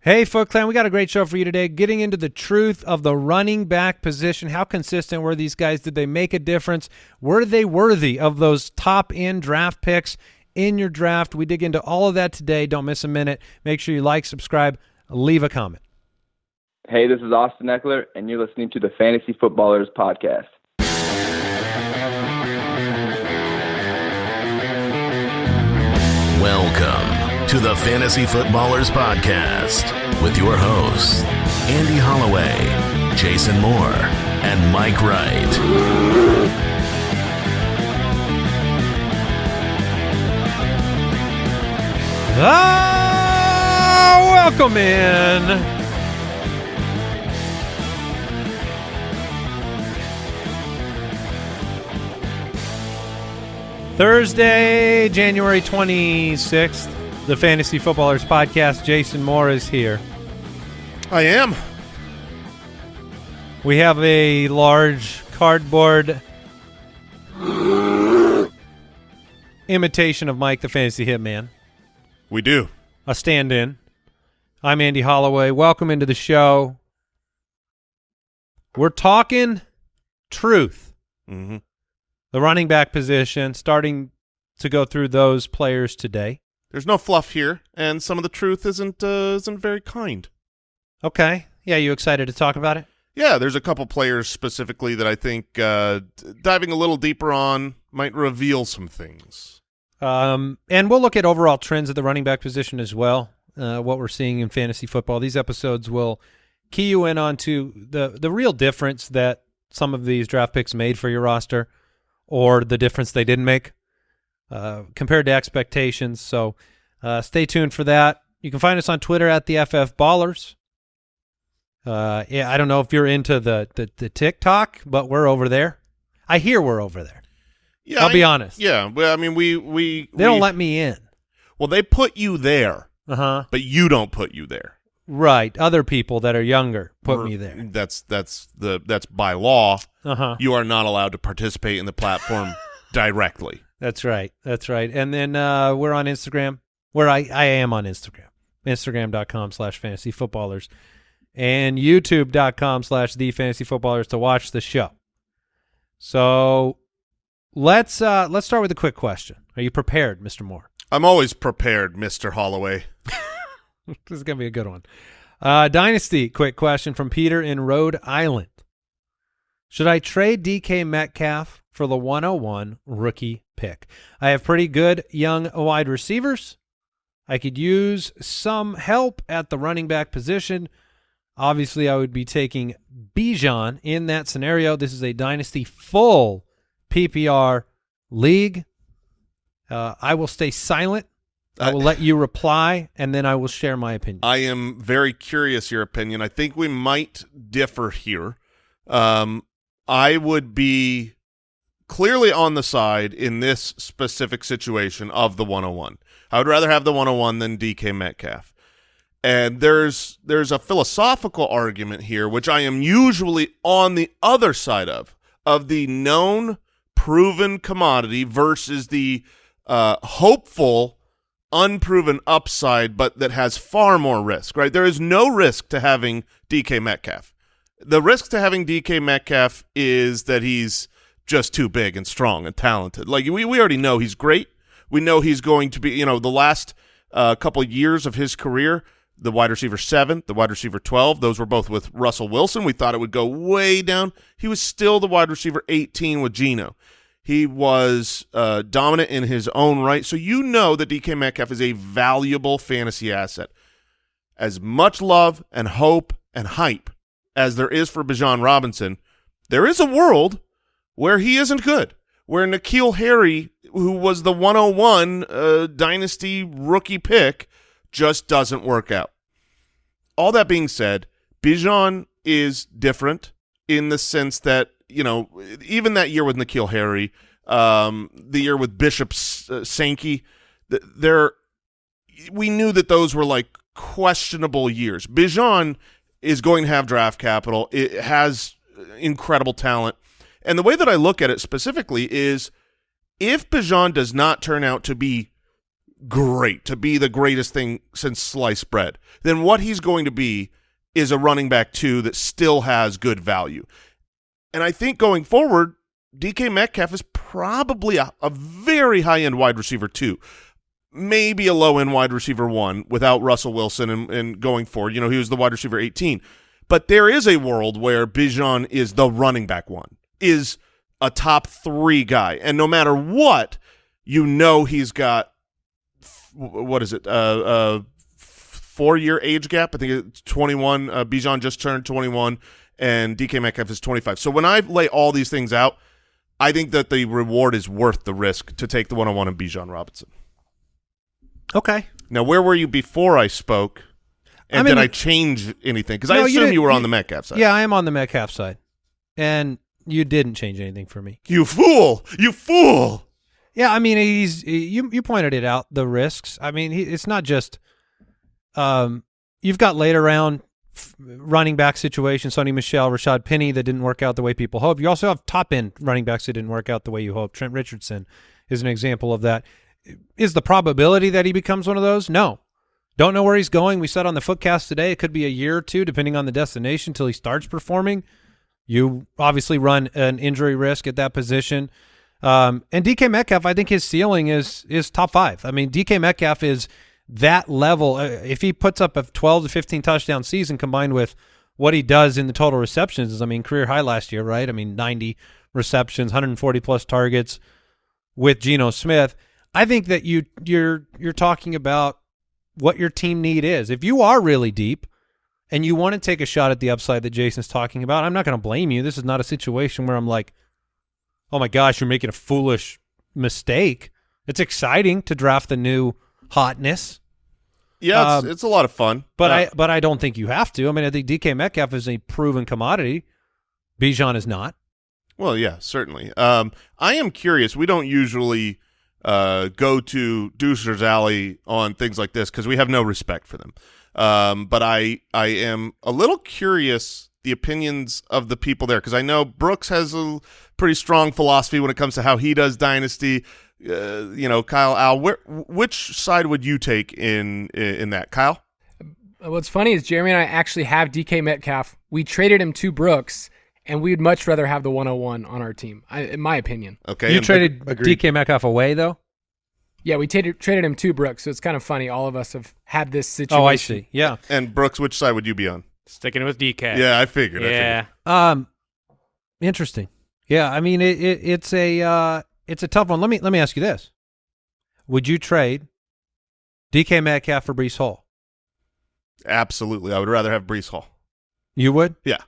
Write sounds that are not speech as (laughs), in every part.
Hey, Foot Clan, we got a great show for you today. Getting into the truth of the running back position. How consistent were these guys? Did they make a difference? Were they worthy of those top end draft picks in your draft? We dig into all of that today. Don't miss a minute. Make sure you like, subscribe, leave a comment. Hey, this is Austin Ekeler, and you're listening to the Fantasy Footballers Podcast. Welcome to the Fantasy Footballers Podcast with your hosts, Andy Holloway, Jason Moore, and Mike Wright. Ah, welcome in. Thursday, January 26th, the Fantasy Footballers Podcast. Jason Moore is here. I am. We have a large cardboard imitation of Mike the Fantasy Hitman, We do. a stand in. I'm Andy Holloway. Welcome into the show. We're talking truth. hmm The running back position, starting to go through those players today. There's no fluff here, and some of the truth isn't uh, isn't very kind. Okay. Yeah, you excited to talk about it? Yeah, there's a couple players specifically that I think uh, diving a little deeper on might reveal some things. Um, and we'll look at overall trends at the running back position as well. Uh, what we're seeing in fantasy football. These episodes will key you in onto the the real difference that some of these draft picks made for your roster, or the difference they didn't make uh, compared to expectations. So uh, stay tuned for that. You can find us on Twitter at the FF Ballers. Uh, yeah, I don't know if you're into the, the the TikTok, but we're over there. I hear we're over there. Yeah, I'll be honest. Yeah, well, I mean, we we They don't let me in. Well, they put you there, Uh huh. but you don't put you there. Right. Other people that are younger put Or- me there. That's that's the that's by law. Uh huh. You are not allowed to participate in the platform (laughs) directly. That's right. That's right. And then uh, we're on Instagram, where I, I am on Instagram, Instagram.com slash fantasy footballers and YouTube.com slash the fantasy footballers to watch the show. So let's uh, let's start with a quick question. Are you prepared, Mr. Moore? I'm always prepared, Mister Holloway. (laughs) this is gonna be a good one. Uh, Dynasty, quick question from Peter in Rhode Island. Should I trade DK Metcalf for the 101 rookie pick? I have pretty good young wide receivers. I could use some help at the running back position. Obviously, I would be taking Bijan in that scenario. This is a dynasty full PPR league. Uh, I will stay silent. I I- will let you reply, and then I will share my opinion. I am very curious your opinion. I think we might differ here. Um, I would be clearly on the side in this specific situation of the 101. I would rather have the 101 than DK Metcalf. And there's there's a philosophical argument here which I am usually on the other side of of the known proven commodity versus the uh, hopeful unproven upside, but that has far more risk, right? There is no risk to having DK Metcalf. The risk to having DK Metcalf is that he's just too big and strong and talented. Like we, we already know he's great. We know he's going to be, you know, the last uh, couple years of his career, the wide receiver seven, the wide receiver 12, those were both with Russell Wilson. We thought it would go way down. He was still the wide receiver 18 with Geno. He was uh, dominant in his own right. So you know that DK Metcalf is a valuable fantasy asset. As much love and hope and hype as there is for Bijan Robinson, there is a world where he isn't good, where N'Keal Harry, who was the 101 uh, dynasty rookie pick, just doesn't work out. All that being said, Bijan is different in the sense that you know, even that year with N'Keal Harry, um, the year with Bishop uh, Sankey, th- there we knew that those were like questionable years. Bijan is going to have draft capital. It has incredible talent. And the way that I look at it specifically is if Bijan does not turn out to be great, to be the greatest thing since sliced bread, then what he's going to be is a running back two that still has good value. And I think going forward, DK Metcalf is probably a, a very high end wide receiver two, maybe a low end wide receiver one without Russell Wilson and, and going forward. You know, he was the wide receiver 18. But there is a world where Bijan is the running back one, is a top three guy. And no matter what, you know he's got, what is it, uh, uh, four-year age gap. I think it's 21. Uh, Bijan just turned 21, and DK Metcalf is 25. So when I lay all these things out, I think that the reward is worth the risk to take the one-on-one of Bijan Robinson. Okay. Now, where were you before I spoke? And I mean, did I change anything? Because I No, you assume didn't- you were on you- the Metcalf side. Yeah, I am on the Metcalf side, and you didn't change anything for me. You fool! You fool! Yeah, I mean, he's you. You pointed it out the risks. I mean, he, it's not just. Um, you've got later round f- running back situation, Sony Michel, Rashaad Penny that didn't work out the way people hoped. You also have top end running backs that didn't work out the way you hoped. Trent Richardson is an example of that. Is the probability that he becomes one of those? No. Don't know where he's going. We said on the footcast today it could be a year or two, depending on the destination, till he starts performing. You obviously run an injury risk at that position. Um, and DK Metcalf, I think his ceiling is is top five. I mean, DK Metcalf is that level. Uh, if he puts up a 12 to 15 touchdown season combined with what he does in the total receptions, I mean, career high last year, right? I mean, 90 receptions, 140 plus targets with Geno Smith. I think that you you're you're talking about what your team need is. If you are really deep and you want to take a shot at the upside that Jason's talking about, I'm not going to blame you. This is not a situation where I'm like, oh my gosh, you're making a foolish mistake. It's exciting to draft the new hotness, Yeah, it's, Um, it's a lot of fun. but Uh, I but I don't think you have to. I mean, I think DK Metcalf is a proven commodity. Bijan is not. Well, yeah, certainly. Um, I am curious. We don't usually uh, go to Deucer's Alley on things like this because we have no respect for them. Um, but I, I am a little curious the opinions of the people there because I know Brooks has a pretty strong philosophy when it comes to how he does dynasty. Uh, you know, Kyle, Al, where, which side would you take in in that, Kyle? What's funny is Jeremy and I actually have DK Metcalf. We traded him to Brooks, and we'd much rather have the 101 on our team, I, in my opinion. Okay, you traded agreed. DK Metcalf away though. Yeah, we traded traded him to Brooks, so it's kind of funny. All of us have had this situation. Oh, I see. Yeah. and Brooks, which side would you be on? Sticking with DK. Yeah, I figured. I figured. Yeah. Um, interesting. Yeah, I mean it, it it's a uh, it's a tough one. Let me let me ask you this: Would you trade DK Metcalf for Breece Hall? Absolutely, I would rather have Breece Hall. You would, Yeah.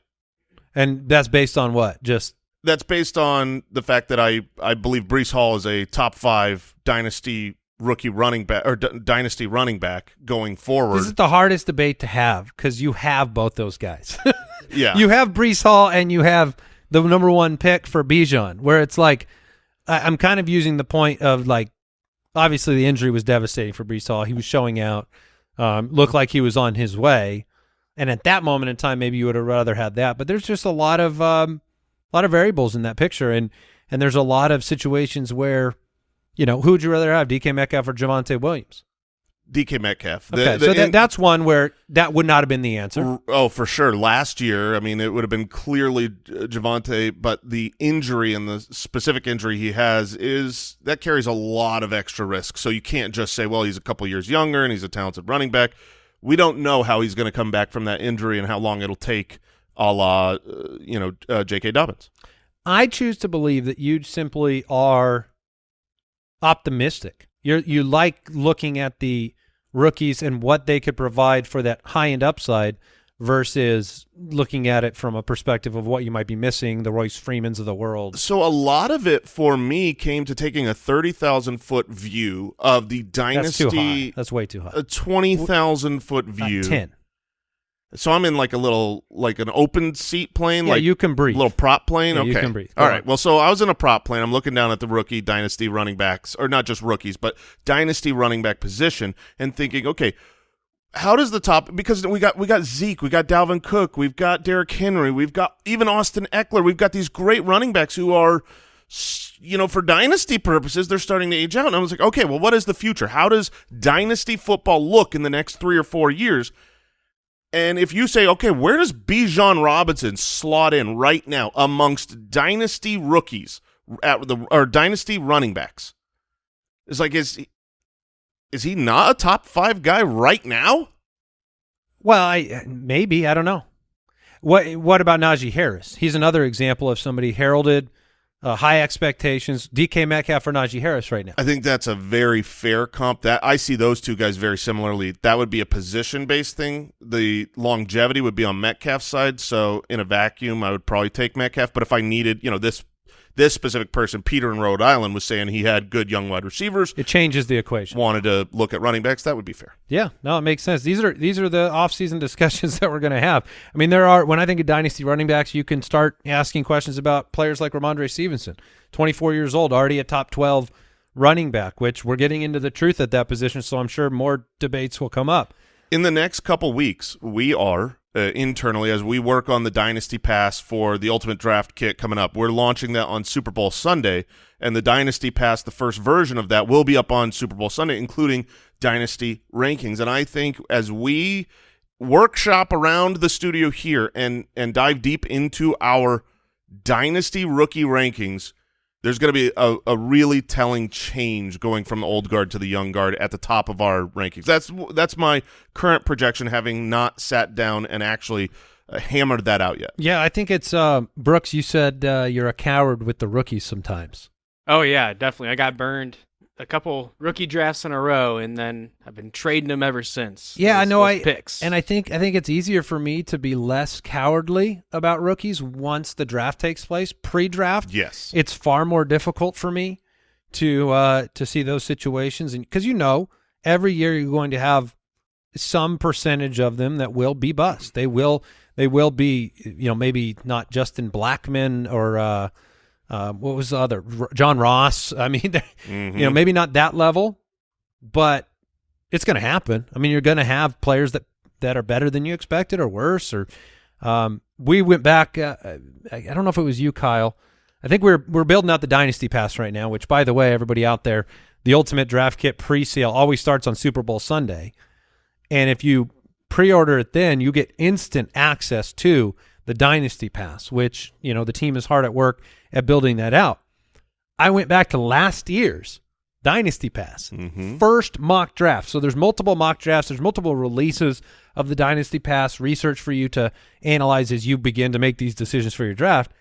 and that's based on what? Just That's based on the fact that I I believe Breece Hall is a top five dynasty rookie running back or d- dynasty running back going forward. this is the hardest debate to have because you have both those guys. (laughs) yeah, you have Breece Hall and you have the number one pick for Bijan, where it's like I, I'm kind of using the point of like obviously the injury was devastating for Breece Hall. He was showing out, um, looked like he was on his way, and at that moment in time, maybe you would have rather had that. But there's just a lot of um, a lot of variables in that picture, and and there's a lot of situations where. You know, who would you rather have, DK Metcalf or Javonte Williams? DK Metcalf. Okay, the- so that, and- that's one where that would not have been the answer. Oh, for sure. Last year, I mean, it would have been clearly uh, Javonte, but the injury and the specific injury he has is that carries a lot of extra risk. So you can't just say, well, he's a couple years younger and he's a talented running back. We don't know how he's going to come back from that injury and how long it'll take, a la, uh, you know, uh, J.K. Dobbins. I choose to believe that you simply are optimistic. You you like looking at the rookies and what they could provide for that high end upside versus looking at it from a perspective of what you might be missing, the Royce Freemans of the world. So a lot of it for me came to taking a 30,000 foot view of the dynasty. That's too high. That's way too high. a 20,000 foot view. Ten. So I'm in like a little, like an open seat plane, Yeah, like you can breathe. little prop plane. Yeah, okay, you can breathe. All right. on. Well, so I was in a prop plane. I'm looking down at the rookie dynasty running backs, or not just rookies, but dynasty running back position, and thinking, okay, how does the top? Because we got we got Zeke, we got Dalvin Cook, we've got Derrick Henry, we've got even Austin Ekeler. We've got these great running backs who are you know, for dynasty purposes, they're starting to age out. And I was like, okay, well, what is the future? How does dynasty football look in the next three or four years? And if you say, okay, where does Bijan Robinson slot in right now amongst dynasty rookies at the or dynasty running backs? It's like is is he not a top five guy right now? Well, I maybe I don't know. What what about Najee Harris? He's another example of somebody heralded uh, high expectations. DK Metcalf or Najee Harris right now. I think that's a very fair comp. That I see those two guys very similarly. That would be a position based thing. The longevity would be on Metcalf's side. So in a vacuum, I would probably take Metcalf. But if I needed, you know, this this specific person, Peter in Rhode Island, was saying he had good young wide receivers. It changes the equation. Wanted to look at running backs. That would be fair. Yeah, no, it makes sense. These are these are the off-season (laughs) discussions that we're going to have. I mean, there are when I think of dynasty running backs, you can start asking questions about players like Rhamondre Stevenson, 24 years old, already a top 12 running back, which we're getting into the truth at that position, so I'm sure more debates will come up. In the next couple weeks, we are uh, internally as we work on the Dynasty Pass for the Ultimate Draft Kit coming up. We're launching that on Super Bowl Sunday, and the Dynasty Pass, the first version of that, will be up on Super Bowl Sunday, including Dynasty rankings. And I think as we workshop around the studio here and and dive deep into our Dynasty rookie rankings, there's going to be a, a really telling change going from the old guard to the young guard at the top of our rankings. That's that's my current projection, having not sat down and actually uh, hammered that out yet. Yeah, I think it's uh, Brooks. You said uh, you're a coward with the rookies sometimes. Oh yeah, definitely. I got burned a couple rookie drafts in a row, and then I've been trading them ever since. Yeah, I know. I picks, and I think I think it's easier for me to be less cowardly about rookies once the draft takes place. Pre-draft, Yes. it's far more difficult for me to uh, to see those situations, and because you know every year you're going to have some percentage of them that will be bust. They will they will be you know maybe not Justin Blackmon or uh, uh, what was the other R- John Ross. I mean, (laughs) Mhm. you know maybe not that level, but it's going to happen. I mean, you're going to have players that that are better than you expected or worse. Or um, we went back. Uh, I, I don't know if it was you, Kyle. I think we're we're building out the dynasty pass right now. Which, by the way, everybody out there, the ultimate draft kit pre-sale always starts on Super Bowl Sunday, and if you pre-order it then, you get instant access to the dynasty pass. Which you know the team is hard at work at building that out. I went back to last year's dynasty pass Mhm. first mock draft. So there's multiple mock drafts, there's multiple releases of the Dynasty Pass research for you to analyze as you begin to make these decisions for your draft.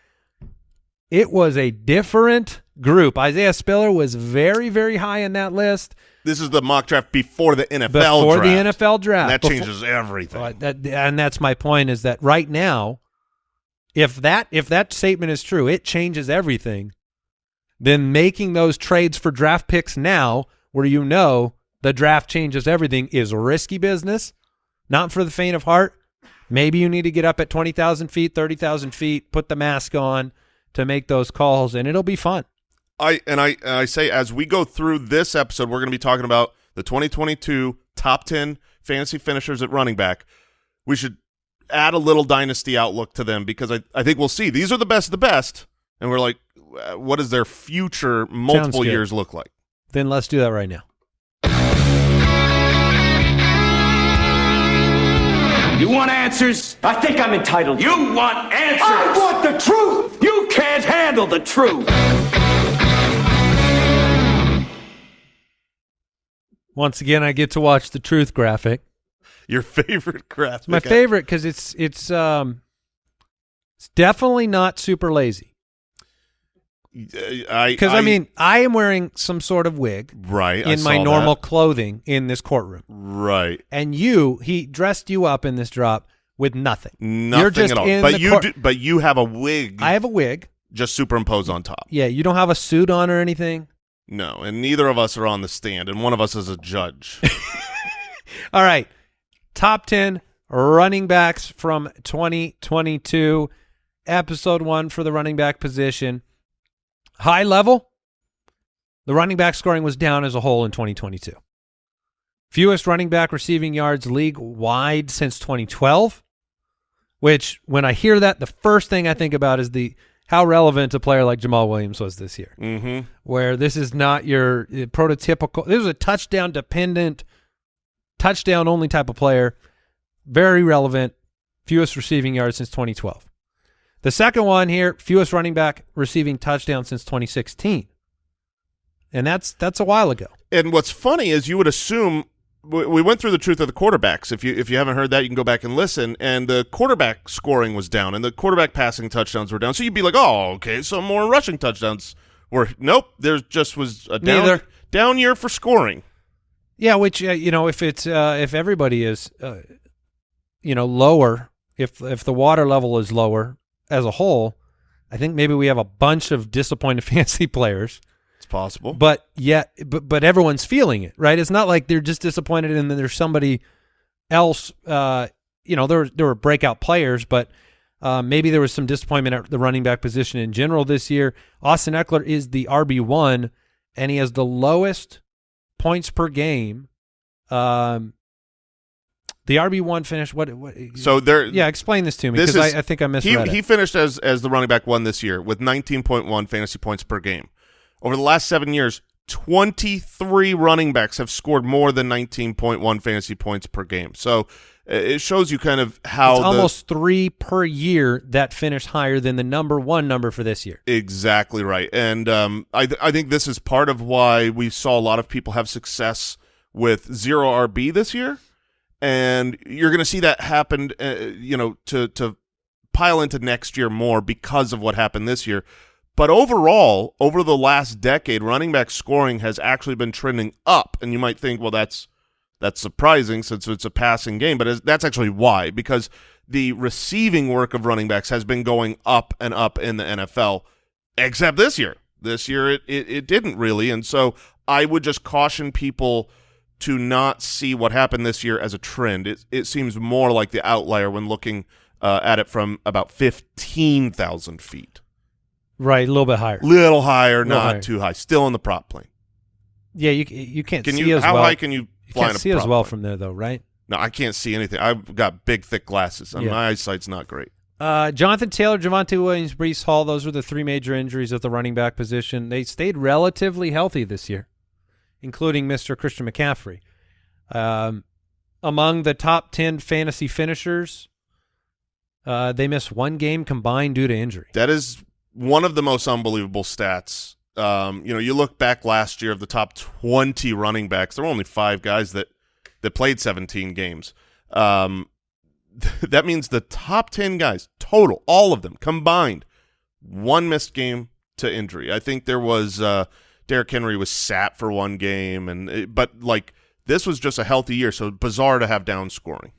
It was a different group. Isaiah Spiller was very, very high in that list This is the mock draft before the NFL before draft. the NFL draft. That Before- changes everything. uh, that, and that's my point is that right now, if that if that statement is true, it changes everything. Then making those trades for draft picks now, where you know the draft changes everything, is risky business. Not for the faint of heart. Maybe you need to get up at twenty thousand feet, thirty thousand feet, put the mask on to make those calls, and it'll be fun. I and I and I say as we go through this episode, we're going to be talking about the 2022 top 10 fantasy finishers at running back. We should add a little dynasty outlook to them because I, I think we'll see these are the best of the best, and we're like, what does their future multiple years look like? Then let's do that right now. You want answers? I think I'm entitled. You want answers? I want the truth. You can't handle the truth. Once again, I get to watch the truth graphic. Your favorite graphic? my favorite because it's it's um it's definitely not super lazy I because I, mean I am wearing some sort of wig right I in my normal that. clothing in this courtroom right. and you he dressed you up in this drop with nothing Nothing you're just at all. But you do, but you have a wig I have a wig just superimposed on top. yeah you don't have a suit on or anything No, and neither of us are on the stand, and one of us is a judge. (laughs) all right top 10 running backs from 2022 episode 1 for the running back position high level the running back scoring was down as a whole in 2022 fewest running back receiving yards league wide since 2012 which when i hear that the first thing i think about is the how relevant a player like Jamaal Williams was this year. Mm-hmm. Where this is not your uh, prototypical. This was a touchdown dependent, touchdown only type of player. Very relevant. Fewest receiving yards since 2012. The second one here, fewest running back receiving touchdown since 2016. And that's that's a while ago. And what's funny is you would assume we we went through the truth of the quarterbacks. If you if you haven't heard that, you can go back and listen. And the quarterback scoring was down, and the quarterback passing touchdowns were down. So you'd be like, oh, okay, so more rushing touchdowns were. Nope, there just was a down Neither. down year for scoring. Yeah, which uh, you know, if it's uh, if everybody is, uh, you know, lower, if if the water level is lower as a whole, I think maybe we have a bunch of disappointed (laughs) fantasy players. It's possible. But yet, but but everyone's feeling it, right? It's not like they're just disappointed and then there's somebody else. Uh, you know, there there were breakout players, but uh, maybe there was some disappointment at the running back position in general this year. Austin Ekeler is the RB one, and he has the lowest points per game. Um, the RB one finished what? what So there, yeah, explain this to me because I, I think I he misread he it. finished as as the running back one this year with 19.1 fantasy points per game. Over the last seven years, 23 running backs have scored more than 19.1 fantasy points per game. So uh, it shows you kind of how It's almost three per year that finished higher than the number one number for this year. Exactly right, and um, I th- I think this is part of why we saw a lot of people have success with zero RB this year, and you're going to see that happen. Uh, you know, to to pile into next year more because of what happened this year. But overall, over the last decade, running back scoring has actually been trending up, and you might think, well, that's that's surprising since it's a passing game, but that's actually why because the receiving work of running backs has been going up and up in the NFL, except this year. This year it, it, it didn't really, and so I would just caution people to not see what happened this year as a trend. It it seems more like the outlier when looking uh, at it from about fifteen thousand feet, Right, a little bit higher. little higher, Little not higher. too high, still in the prop plane. Yeah, you you can't Can see you? as How well. high can you you fly in can't see as well plane? from there though, right? No, I can't see anything. I've got big, thick glasses, and Yeah. my eyesight's not great. Uh, Jonathan Taylor, Javonte Williams, Breece Hall, those were the three major injuries at the running back position. They stayed relatively healthy this year, including Mr. Christian McCaffrey. Um, among the top 10 fantasy finishers, uh, they missed one game combined due to injury. That is one of the most unbelievable stats. Um, you know, you look back last year of the top 20 running backs, there were only five guys that, that played 17 games. Um, (laughs) that means the top 10 guys, total, all of them combined, one missed game to injury. I think there was uh, Derrick Henry was sat for one game, and it, but like this was just a healthy year, so bizarre to have down scoring.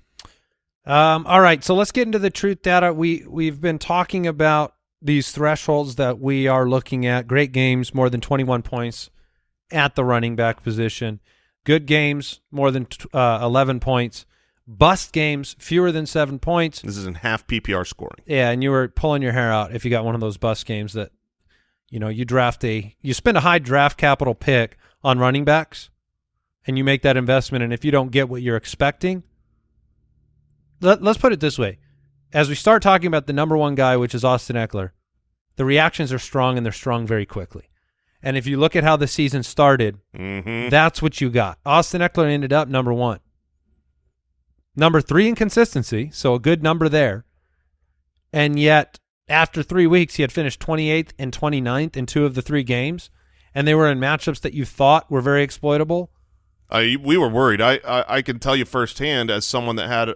Um, all right, so let's get into the truth data. We we've been talking about these thresholds that we are looking at. Great games, more than 21 points at the running back position. Good games, more than uh, 11 points. Bust games, fewer than seven points. This is in half PPR scoring. Yeah, and you were pulling your hair out if you got one of those bust games that, you know, you draft a you spend a high draft capital pick on running backs, and you make that investment, and if you don't get what you're expecting, let, let's put it this way: as we start talking about the number one guy, which is Austin Ekeler, the reactions are strong and they're strong very quickly. And if you look at how the season started, Mm-hmm. that's what you got. Austin Ekeler ended up number one. Number three in consistency, so a good number there. And yet, after three weeks, he had finished 28th and 29th in two of the three games, and they were in matchups that you thought were very exploitable. I we were worried. I, I I can tell you firsthand as someone that had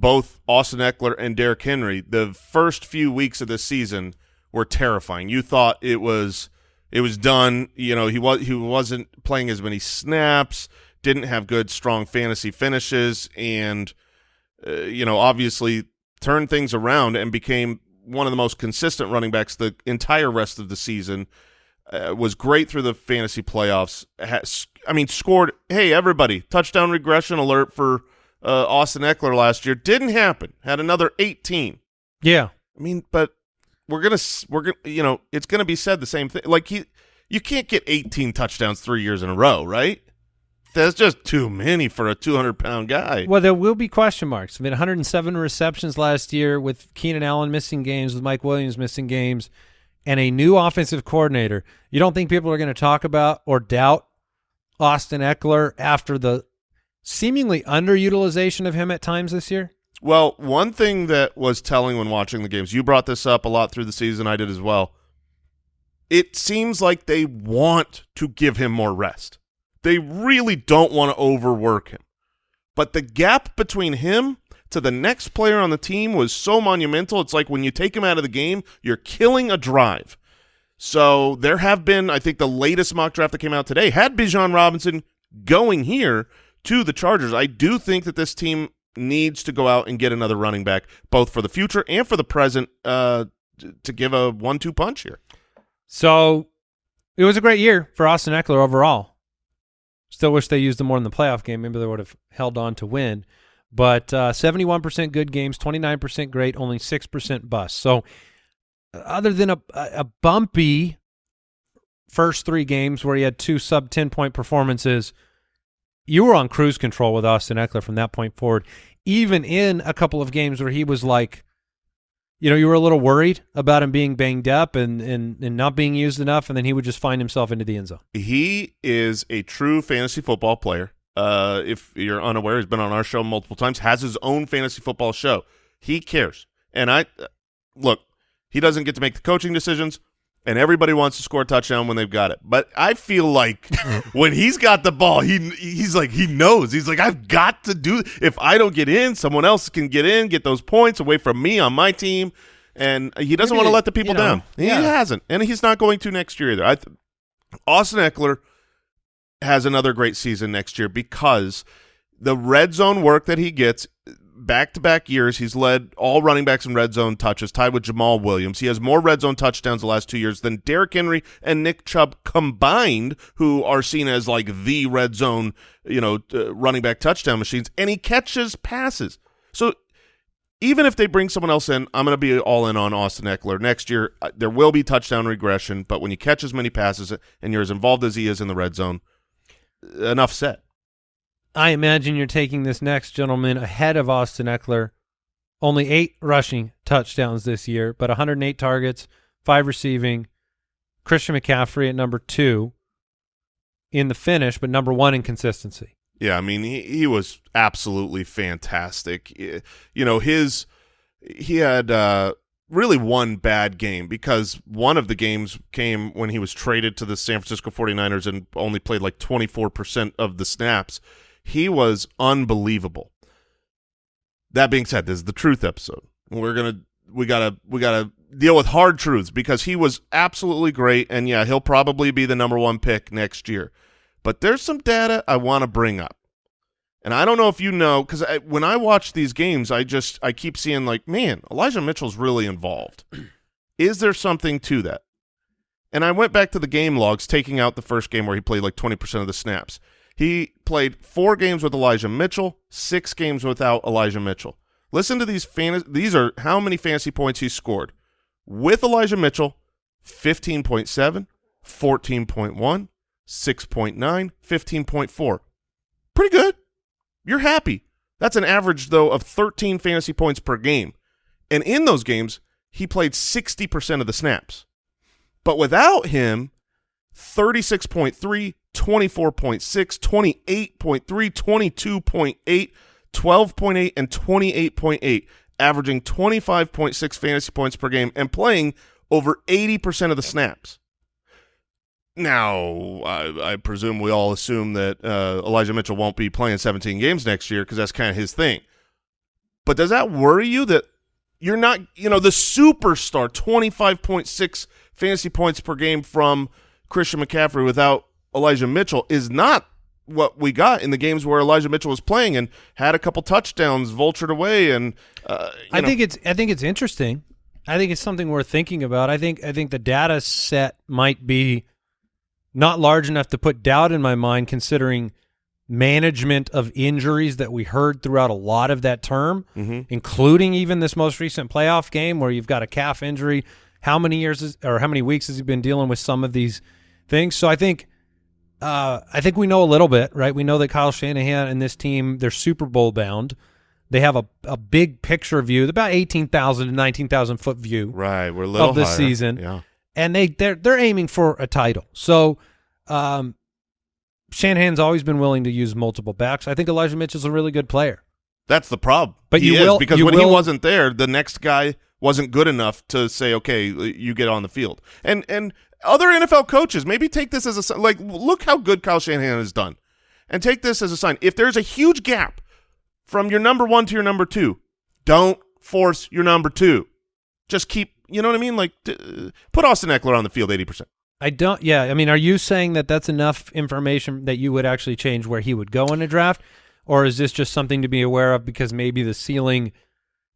both Austin Ekeler and Derrick Henry. The first few weeks of this season were terrifying. You thought it was it was done. You know he was he wasn't playing as many snaps. Didn't have good strong fantasy finishes, and uh, you know obviously turned things around and became one of the most consistent running backs the entire rest of the season uh, was great through the fantasy playoffs. Has, I mean, scored. Hey, everybody! Touchdown regression alert for uh, Austin Ekeler last year didn't happen. Had another 18. Yeah. I mean, but we're gonna we're gonna you know it's gonna be said the same thing. Like he, you can't get 18 touchdowns three years in a row, right? That's just too many for a 200 pound guy. Well, there will be question marks. I mean, 107 receptions last year with Keenan Allen missing games, with Mike Williams missing games. and a new offensive coordinator, you don't think people are going to talk about or doubt Austin Ekeler after the seemingly underutilization of him at times this year? Well, one thing that was telling when watching the games, you brought this up a lot through the season, I did as well. It seems like they want to give him more rest. They really don't want to overwork him. But the gap between him to the next player on the team was so monumental. It's like when you take him out of the game, you're killing a drive. So there have been, I think the latest mock draft that came out today had Bijan Robinson going here to the Chargers. I do think that this team needs to go out and get another running back, both for the future and for the present, uh, to give a one-two punch here. So it was a great year for Austin Ekeler overall. Still wish they used him more in the playoff game. Maybe they would have held on to win. But uh, 71% good games, 29% great, only 6% bust. So uh, other than a, a bumpy first three games where he had two sub 10 point performances, you were on cruise control with Austin Ekeler from that point forward. Even in a couple of games where he was like, you know, you were a little worried about him being banged up and, and, and not being used enough, and then he would just find himself into the end zone. He is a true fantasy football player. Uh, if you're unaware, he's been on our show multiple times, has his own fantasy football show. He cares. And I look, he doesn't get to make the coaching decisions, and everybody wants to score a touchdown when they've got it. But I feel like (laughs) when he's got the ball, he he's like he knows. He's like I've got to do if I don't get in, someone else can get in, get those points away from me on my team. And he doesn't Maybe want to let the people you know, down. He yeah. hasn't, and he's not going to next year either. I th- Austin Ekeler has another great season next year because the red zone work that he gets back to back years, he's led all running backs in red zone touches, tied with Jamaal Williams. He has more red zone touchdowns the last two years than Derrick Henry and Nick Chubb combined, who are seen as like the red zone, you know, uh, running back touchdown machines. And he catches passes. So even if they bring someone else in, I'm going to be all in on Austin Ekeler next year. uh, There will be touchdown regression, but when you catch as many passes and you're as involved as he is in the red zone, enough said. I imagine you're taking this next gentleman ahead of Austin Ekeler. Only eight rushing touchdowns this year, but 108 targets, five receiving. Christian McCaffrey at number two in the finish, but number one in consistency. Yeah, I mean he he was absolutely fantastic. You know, his he had uh really one bad game because one of the games came when he was traded to the San Francisco 49ers and only played like 24% of the snaps. He was unbelievable. That being said, this is the truth episode. We're to we got to we got to deal with hard truths because he was absolutely great and yeah, he'll probably be the number 1 pick next year. But there's some data I want to bring up. And I don't know if you know because when I watch these games, I just I keep seeing like, man, Elijah Mitchell's really involved. (clears throat) Is there something to that? And I went back to the game logs, taking out the first game where he played like twenty percent of the snaps. He played four games with Elijah Mitchell, six games without Elijah Mitchell. Listen to these fantasy. These are how many fantasy points he scored with Elijah Mitchell: 15.7, 14.1, 6.9, 15.4. Pretty good. You're happy. That's an average, though, of 13 fantasy points per game. And in those games, he played 60% of the snaps. But without him, 36.3, 24.6, 28.3, 22.8, 12.8, and 28.8, averaging 25.6 fantasy points per game and playing over 80% of the snaps. Now, I, I presume we all assume that uh, Elijah Mitchell won't be playing 17 games next year because that's kind of his thing. But does that worry you that you're not, you know, the superstar 25.6 fantasy points per game from Christian McCaffrey without Elijah Mitchell is not what we got in the games where Elijah Mitchell was playing and had a couple touchdowns vultured away and uh, you I know, think it's I think it's interesting. I think it's something worth thinking about. I think I think the data set might be not large enough to put doubt in my mind considering management of injuries that we heard throughout a lot of that term, including even this most recent playoff game where you've got a calf injury. How many years is, or how many weeks has he been dealing with some of these things? So I think uh, I think we know a little bit, right? We know that Kyle Shanahan and this team, they're Super Bowl bound. They have a, a big picture view, about 18,000 to 19,000 foot view right. We're a little of this higher. season. Yeah. and they they're they're aiming for a title. So, um, Shanahan's always been willing to use multiple backs. I think Elijah Mitchell's a really good player. That's the problem. But he you is, will- because you when he wasn't there, the next guy wasn't good enough to say, "Okay, you get on the field." And and other NFL coaches maybe take this as a like, look how good Kyle Shanahan has done, and take this as a sign. If there's a huge gap from your number one to your number two, don't force your number two. Just keep, you know what I mean? Like, d- uh, put Austin Ekeler on the field eighty percent. I don't. Yeah, I mean, are you saying that that's enough information that you would actually change where he would go in a draft, or is this just something to be aware of because maybe the ceiling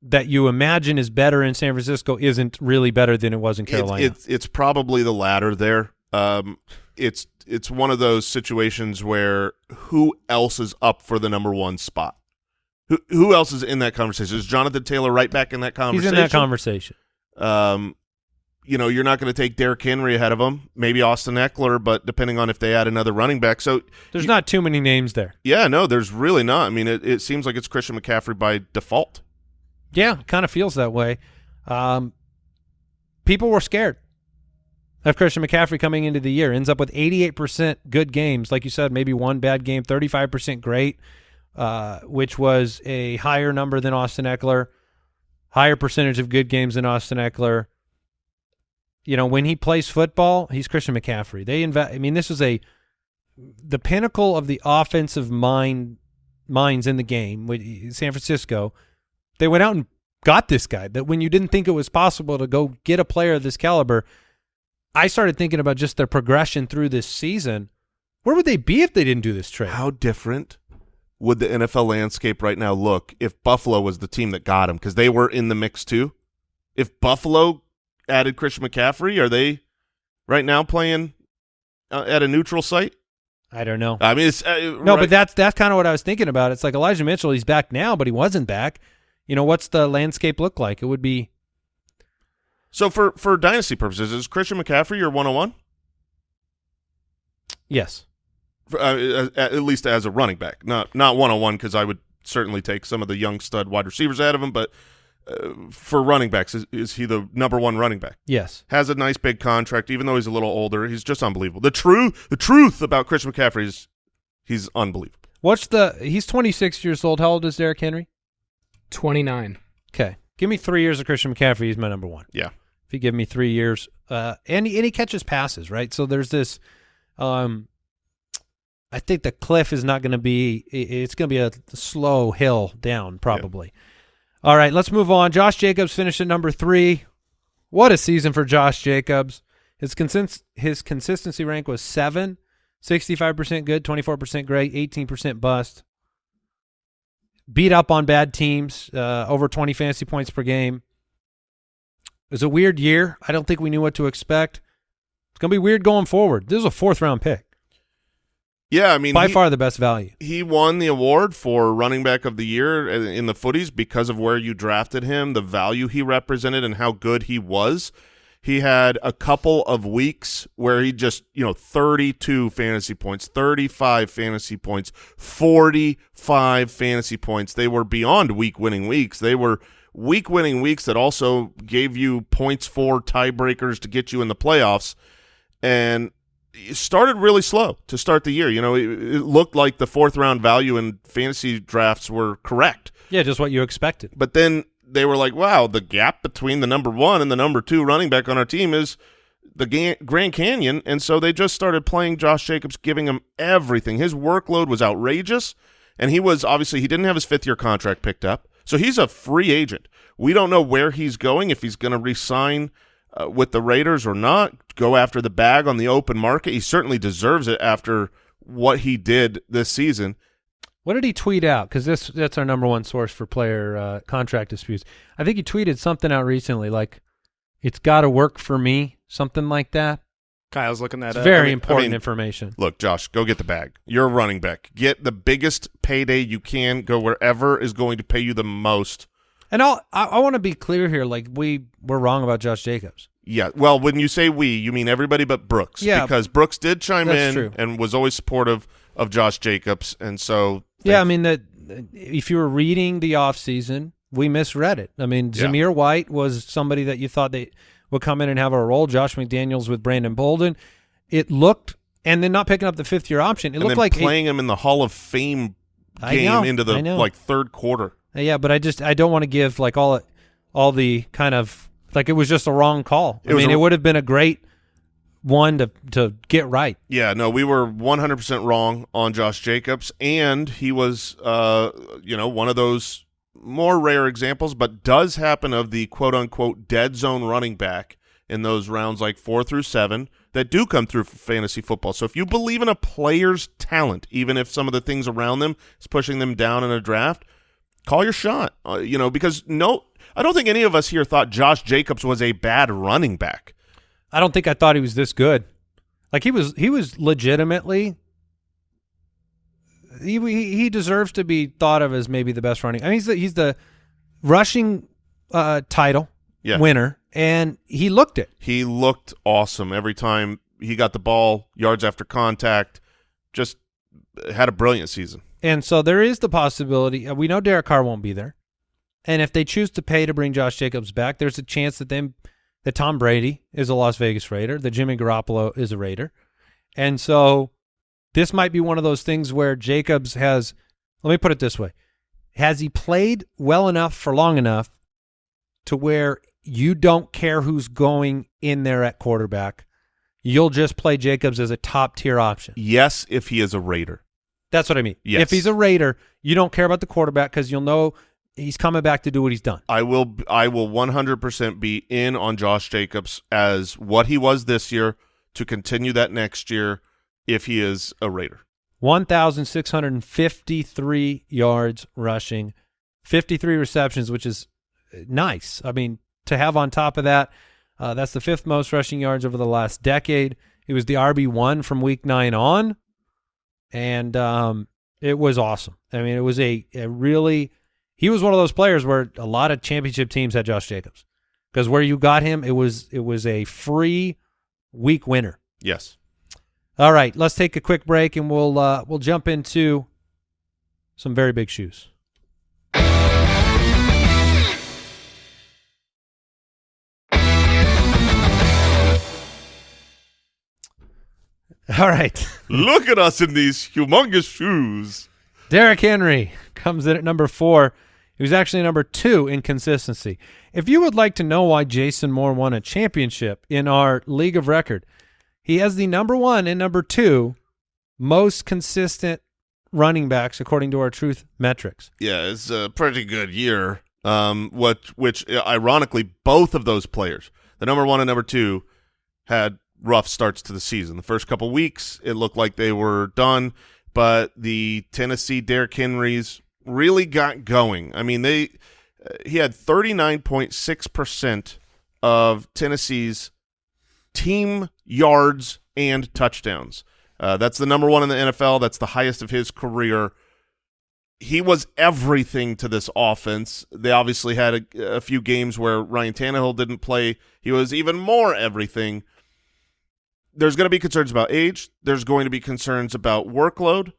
that you imagine is better in San Francisco isn't really better than it was in Carolina? It's, it's it's probably the latter there. Um, it's it's one of those situations where who else is up for the number one spot? Who who else is in that conversation? Is Jonathan Taylor right back in that conversation? He's in that conversation. Um, you know, you're not going to take Derrick Henry ahead of him. Maybe Austin Ekeler, but depending on if they add another running back. So There's not too many names there. yeah, no, there's really not. I mean, it, it seems like it's Christian McCaffrey by default. Yeah, kind of feels that way. Um, people were scared of Christian McCaffrey coming into the year. Ends up with 88% good games, like you said, maybe one bad game, 35% great, uh, which was a higher number than Austin Ekeler, higher percentage of good games than Austin Ekeler. You know, when he plays football, he's Christian McCaffrey. They invest. I mean, this is a the pinnacle of the offensive mind minds in the game with San Francisco they went out and got this guy that when you didn't think it was possible to go get a player of this caliber i started thinking about just their progression through this season where would they be if they didn't do this trade How different would the NFL landscape right now look if Buffalo was the team that got him? Because they were in the mix too. If Buffalo added Christian McCaffrey, are they right now playing uh, at a neutral site? i don't know I mean, it's uh, no right- but that's that's kind of what i was thinking about it's like elijah mitchell he's back now but he wasn't back you know what's the landscape look like it would be so for for dynasty purposes. Is Christian McCaffrey your one on one? yes Uh, at least as a running back, not not one on one, because I would certainly take some of the young stud wide receivers out of him. But uh, for running backs, is, is he the number one running back? yes has a nice big contract, even though he's a little older. He's just unbelievable. The true the truth about Christian McCaffrey is he's unbelievable. what's the he's 26 years old how old is Derrick henry 29. okay give me three years of christian mccaffrey he's my number one Yeah. if you give me three years, uh, and he, and he catches passes, right? So there's this. Um, I think the cliff is not going to be. It's going to be a slow hill down, probably. All right, let's move on. Josh Jacobs finished at number three. What a season for Josh Jacobs. His consist his consistency rank was seven, 65% good, 24% great, 18% bust. Beat up on bad teams, uh, over 20 fantasy points per game. It was a weird year. I don't think we knew what to expect. It's going to be weird going forward. This is a fourth round pick. Yeah, I mean By he, far the best value. he won the award for running back of the year in the footies because of where you drafted him, the value he represented, and how good he was. He had a couple of weeks where he just, you know, 32 fantasy points, 35 fantasy points, 45 fantasy points. They were beyond week winning weeks. They were week winning weeks that also gave you points for tiebreakers to get you in the playoffs. And it started really slow to start the year. You know, it, it looked like the fourth round value in fantasy drafts were correct. Yeah, just what you expected. But then they were like, wow, the gap between the number one and the number two running back on our team is the Grand Canyon. And so they just started playing Josh Jacobs, giving him everything. His workload was outrageous. And he was obviously, he didn't have his fifth year contract picked up. So he's a free agent. We don't know where he's going, if he's going to resign uh, with the Raiders or not, go after the bag on the open market. He certainly deserves it after what he did this season. What did he tweet out? Because this that's our number one source for player uh, contract disputes. I think he tweeted something out recently, like "It's got to work for me," something like that. Kyle's looking that It's up. very I mean- important I mean- information. Look, Josh, go get the bag. You're a running back. Get the biggest payday you can. Go wherever is going to pay you the most. And I'll, I I want to be clear here. Like we were wrong about Josh Jacobs. Yeah. Well, when you say we, you mean everybody but Brooks. Yeah. Because Brooks did chime in true. and was always supportive of Josh Jacobs. And so. Yeah, I mean that if you were reading the off season, we misread it. I mean, Yeah. Zamir White was somebody that you thought they would come in and have a role. Josh McDaniels with Brandon Bolden. It looked, and then not picking up the fifth year option. It and looked like playing him in the Hall of Fame game know, into the like third quarter. Uh, Yeah, but I just I don't want to give like all all the kind of like it was just a wrong call. It I mean, a- it would have been a great one to to get right. Yeah, no, we were 100% wrong on Josh Jacobs, and he was, uh, you know, one of those more rare examples, but does happen of the quote unquote dead zone running back in those rounds like four through seven that do come through for fantasy football. So if you believe in a player's talent, even if some of the things around them is pushing them down in a draft, call your shot. Uh, you know, because no, I don't think any of us here thought Josh Jacobs was a bad running back. I don't think I thought he was this good. Like he was he was legitimately he he, deserves to be thought of as maybe the best running. I mean he's the he's the rushing uh title Yeah. winner and he looked it. He looked awesome every time he got the ball, yards after contact. Just had a brilliant season. And so there is the possibility. uh, We know Derek Carr won't be there, and if they choose to pay to bring Josh Jacobs back, there's a chance that them that Tom Brady is a Las Vegas Raider, that Jimmy Garoppolo is a Raider, and so this might be one of those things where Jacobs has. Let me put it this way: Has he played well enough for long enough to where you don't care who's going in there at quarterback? You'll just play Jacobs as a top tier option. Yes, if he is a Raider. That's what I mean. Yes. If he's a Raider, you don't care about the quarterback because you'll know he's coming back to do what he's done. I will I will 100% be in on Josh Jacobs as what he was this year to continue that next year if he is a Raider. 1,653 yards rushing, 53 receptions, which is nice. I mean, to have on top of that, uh, that's the fifth most rushing yards over the last decade. It was the RB1 from week nine on, and um, it was awesome. I mean, it was a, a really – he was one of those players where a lot of championship teams had Josh Jacobs because where you got him, it was it was a free week winner. Yes. All right, let's take a quick break and we'll uh, we'll jump into some very big shoes. All right. (laughs) Look at us in these humongous shoes. Derrick Henry comes in at number four. He was actually number two in consistency. If you would like to know why Jason Moore won a championship in our league of record, he has the number one and number two most consistent running backs according to our truth metrics. Yeah, it's a pretty good year. Um, what which ironically both of those players, the number one and number two, had rough starts to the season. The first couple weeks, it looked like they were done, but the Tennessee Derrick Henrys really got going. I mean, they uh, he had thirty nine point six percent of Tennessee's team yards and touchdowns. Uh, that's the number one in the NFL. That's the highest of his career he was everything to this offense. They obviously had a, a few games where Ryan Tannehill didn't play. He was even more everything. There's going to be concerns about age. There's going to be concerns about workload,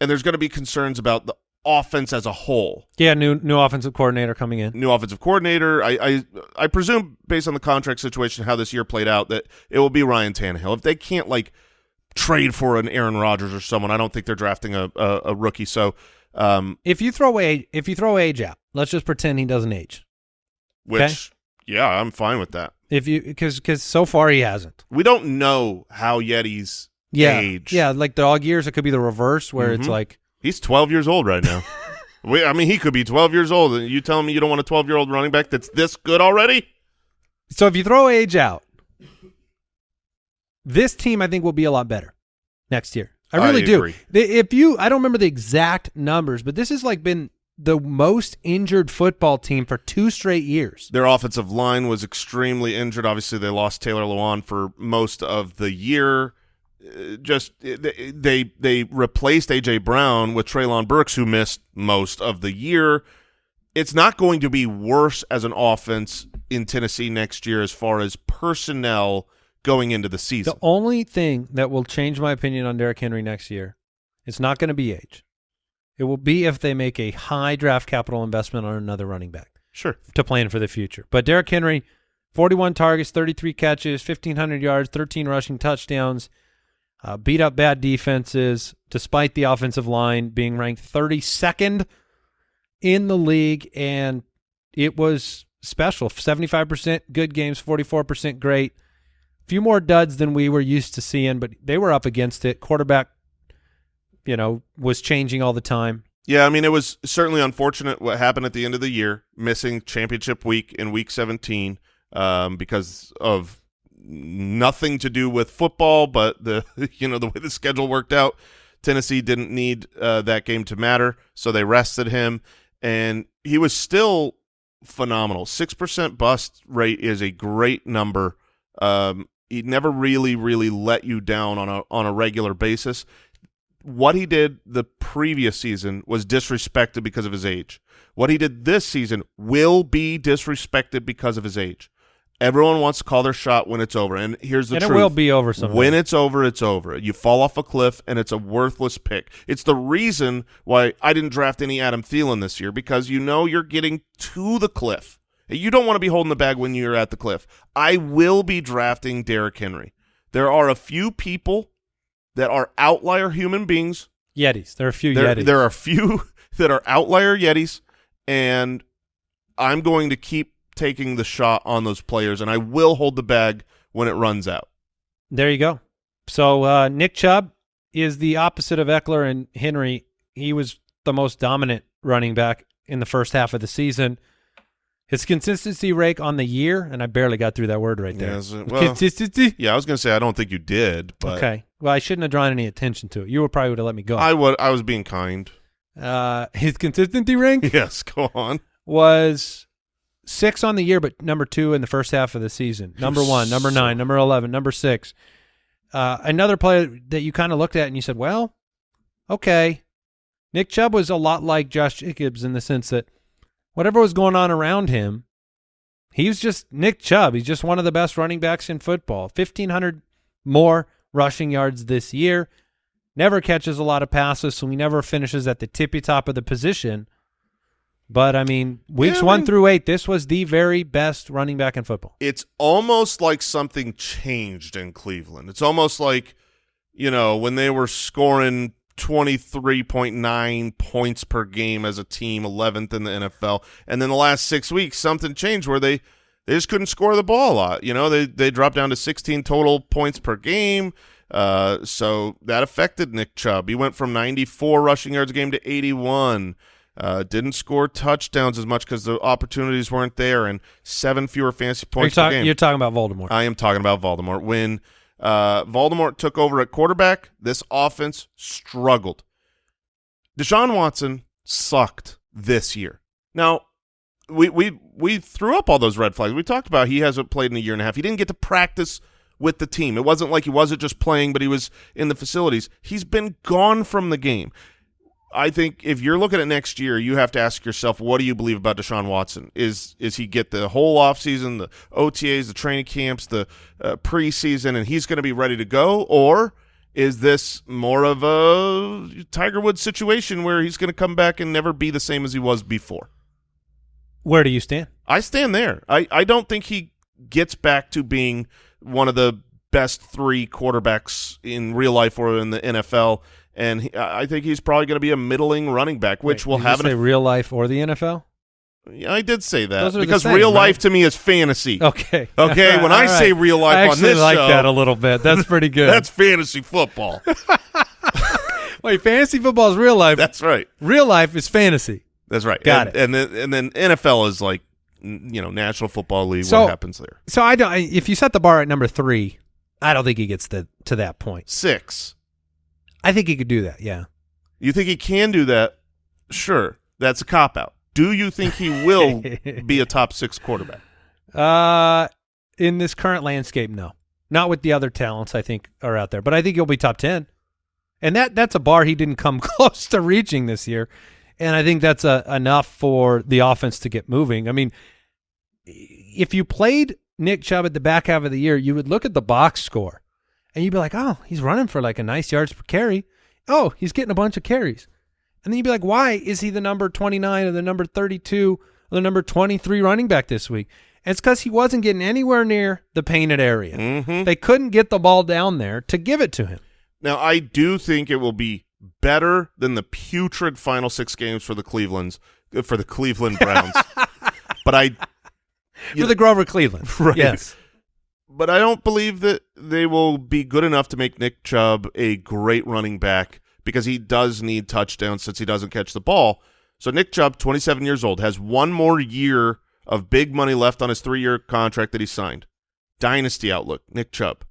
and there's going to be concerns about the offense as a whole. Yeah, new new offensive coordinator coming in. New offensive coordinator. I, I I presume based on the contract situation, how this year played out, that it will be Ryan Tannehill. If they can't like trade for an Aaron Rodgers or someone, I don't think they're drafting a a, a rookie. So. Um, If you throw age, if you throw age out, let's just pretend he doesn't age. which Okay. yeah, I'm fine with that. If you because because so far he hasn't. We don't know how yet he's Yeah, age. yeah, like dog years, it could be the reverse where it's Mhm. like He's 12 years old right now. (laughs) we, I mean, he could be 12 years old. And you telling me you don't want a 12 year old running back that's this good already? So if you throw age out, this team I think will be a lot better next year. I I really do. agree. If you, I don't remember the exact numbers, but this has like been the most injured football team for two straight years. Their offensive line was extremely injured. Obviously, they lost Taylor Lewan for most of the year. Just they they, they replaced AJ Brown with Treylon Burks, who missed most of the year. It's not going to be worse as an offense in Tennessee next year as far as personnel going into the season. The only thing that will change my opinion on Derrick Henry next year, it's not going to be age. It will be if they make a high draft capital investment on another running back Sure. to plan for the future. But Derrick Henry, 41 targets, 33 catches, 1,500 yards, 13 rushing touchdowns. Uh, beat up bad defenses, despite the offensive line being ranked 32nd in the league, and it was special. 75% good games, 44% great. A few more duds than we were used to seeing, but they were up against it. Quarterback, you know, was changing all the time. Yeah, I mean, it was certainly unfortunate what happened at the end of the year, missing championship week in week 17 um, because of nothing to do with football, but the (laughs) you know the way the schedule worked out, Tennessee didn't need uh, that game to matter, so they rested him, and he was still phenomenal. Six percent bust rate is a great number. Um, he never really, really let you down on a on a regular basis what he did the previous season was disrespected because of his age. What he did this season will be disrespected because of his age. Everyone wants to call their shot when it's over, and here's the and truth: it will be over someday. when it's over, it's over. You fall off a cliff, and it's a worthless pick. It's the reason why I didn't draft any Adam Thielen this year because you know you're getting to the cliff. You don't want to be holding the bag when you're at the cliff. I will be drafting Derrick Henry. There are a few people that are outlier human beings. Yetis. There are a few There, Yetis. there are a few (laughs) that are outlier Yetis, and I'm going to keep taking the shot on those players, and I will hold the bag when it runs out. There you go. So uh, Nick Chubb is the opposite of Ekeler and Henry. He was the most dominant running back in the first half of the season. His consistency rate on the year, and I barely got through that word right there. Yes, uh, well- consistency. Yeah, I was going to say I don't think you did, but Okay. Well, I shouldn't have drawn any attention to it. You would probably would have let me go. I would. I was being kind. uh, his consistency rank (laughs) Yes, go on. was six on the year, but number two in the first half of the season. Number one, number nine, number eleven, number six. Uh, another player that you kind of looked at and you said, "Well, okay." Nick Chubb was a lot like Josh Jacobs in the sense that whatever was going on around him, he was just Nick Chubb. He's just one of the best running backs in football. Fifteen hundred more rushing yards this year. Never catches a lot of passes, so he never finishes at the tippy top of the position. But I mean, weeks Yeah, I one mean- through eight, this was the very best running back in football. It's almost like something changed in Cleveland. It's almost like, you know, when they were scoring 23.9 points per game as a team, 11th in the NFL. And then the last six weeks, something changed where they, they just couldn't score the ball a lot. You know, they, they dropped down to 16 total points per game. Uh, so that affected Nick Chubb. He went from 94 rushing yards a game to 81. Uh, didn't score touchdowns as much because the opportunities weren't there, and seven fewer fantasy points talk- game. You're talking about Voldemort. I am talking about Voldemort. When uh, Voldemort took over at quarterback, this offense struggled. Deshaun Watson sucked this year. Now, we we we threw up all those red flags. We talked about he hasn't played in a year and a half. He didn't get to practice with the team. It wasn't like he wasn't just playing, but he was in the facilities. He's been gone from the game. I think if you're looking at next year, you have to ask yourself, what do you believe about Deshaun Watson? Is is he get the whole offseason, the OTAs, the training camps, the uh, preseason, and he's going to be ready to go? Or is this more of a Tiger Woods situation where he's going to come back and never be the same as he was before? Where do you stand? I stand there. I, I don't think he gets back to being one of the best three quarterbacks in real life or in the NFL. And he, I I think he's probably going to be a middling running back, which Wait, will did you have say an. real life or the NFL. Yeah, I did say that Those are the because same, real right? life to me is fantasy. Okay. (laughs) Okay, when I say real life I on this like show- that a little bit. That's pretty (laughs) good. That's fantasy football. (laughs) Wait, fantasy football is real life. That's right. real life is fantasy. That's right. Got and, it. And then and then NFL is like you know National Football League. So- what happens there? So I don't. If you set the bar at number three, I don't think he gets to to that point. Six. I think he could do that. Yeah. You think he can do that? Sure. That's a cop out. Do you think he will (laughs) be a top six quarterback? Uh, in this current landscape, no. Not with the other talents I think are out there, but I think he'll be top ten, and that that's a bar he didn't come (laughs) close to reaching this year, and I think that's a, enough for the offense to get moving. I mean, if you played Nick Chubb at the back half of the year, you would look at the box score, and you'd be like, oh, he's running for like a nice yards per carry. Oh, he's getting a bunch of carries, and then you'd be like, why is he the number twenty nine or the number thirty two or the number twenty three running back this week? And it's because he wasn't getting anywhere near the painted area. Mhm. They couldn't get the ball down there to give it to him. Now, I do think it will be better than the putrid final six games for the Cleveland's uh, for the Cleveland Browns. (laughs) but I For the Grover Cleveland. (laughs) Right. Yes. But I don't believe that they will be good enough to make Nick Chubb a great running back because he does need touchdowns since he doesn't catch the ball. So Nick Chubb, 27 years old, has one more year of big money left on his three-year contract that he signed. Dynasty outlook, Nick Chubb.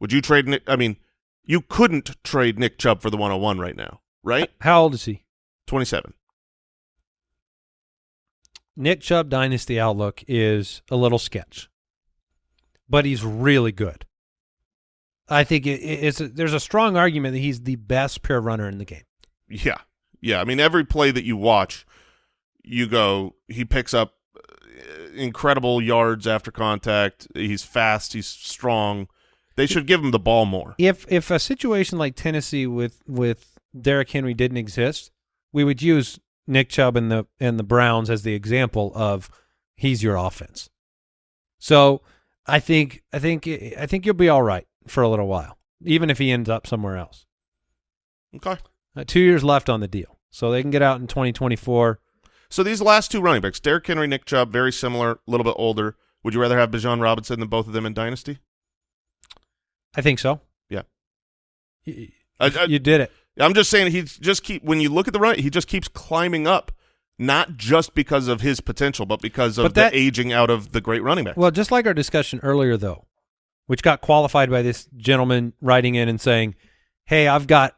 Would you trade Nick? I mean, you couldn't trade Nick Chubb for the 101 right now, right? How old is he? 27. Nick Chubb Dynasty Outlook is a little sketch, but he's really good. I think it, it's a, there's a strong argument that he's the best pure runner in the game. Yeah. Yeah. I mean, every play that you watch, you go, he picks up uh, incredible yards after contact. He's fast. He's strong. They should give him the ball more. If if a situation like Tennessee with with Derrick Henry didn't exist, we would use Nick Chubb and the and the Browns as the example of he's your offense. So I think I think I think you'll be all right for a little while, even if he ends up somewhere else. Okay. Uh, two years left on the deal, so they can get out in 2024. So these last two running backs, Derrick Henry, Nick Chubb, very similar, a little bit older. Would you rather have Bijan Robinson than both of them in Dynasty? I think so. Yeah. You, I- I- you did it. I'm just saying he just keep when you look at the run, he just keeps climbing up, not just because of his potential, but because of But that- the aging out of the great running back. Well, just like our discussion earlier, though, which got qualified by this gentleman writing in and saying, "Hey, I've got,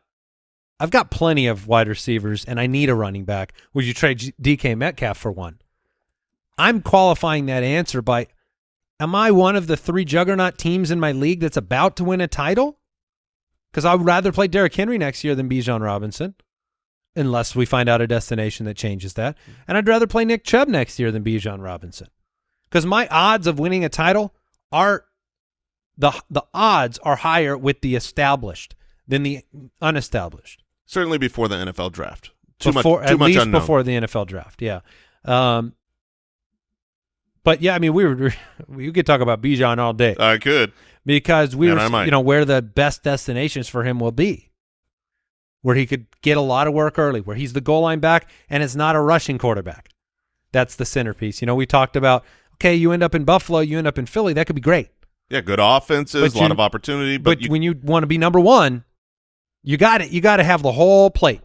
I've got plenty of wide receivers, and I need a running back. Would you trade G- DK Metcalf for one?" I'm qualifying that answer by, "Am I one of the three juggernaut teams in my league that's about to win a title?" Because I would rather play Derrick Henry next year than Bijan Robinson, unless we find out a destination that changes that. And I'd rather play Nick Chubb next year than Bijan Robinson because my odds of winning a title are the the odds are higher with the established than the unestablished. Certainly before the NFL draft. Too before, much too at much least unknown. before the NFL draft. Yeah. Um, but yeah, I mean, we were we (laughs) could talk about Bijan all day I could. because we And were you know where the best destinations for him will be, where he could get a lot of work early, where he's the goal line back and it's not a rushing quarterback. That's the centerpiece. You know, we talked about okay, you end up in Buffalo, you end up in Philly, that could be great. Yeah, good offenses, But a lot you- of opportunity, but, But, you, when you want to be number one, you got it. You got to have the whole plate.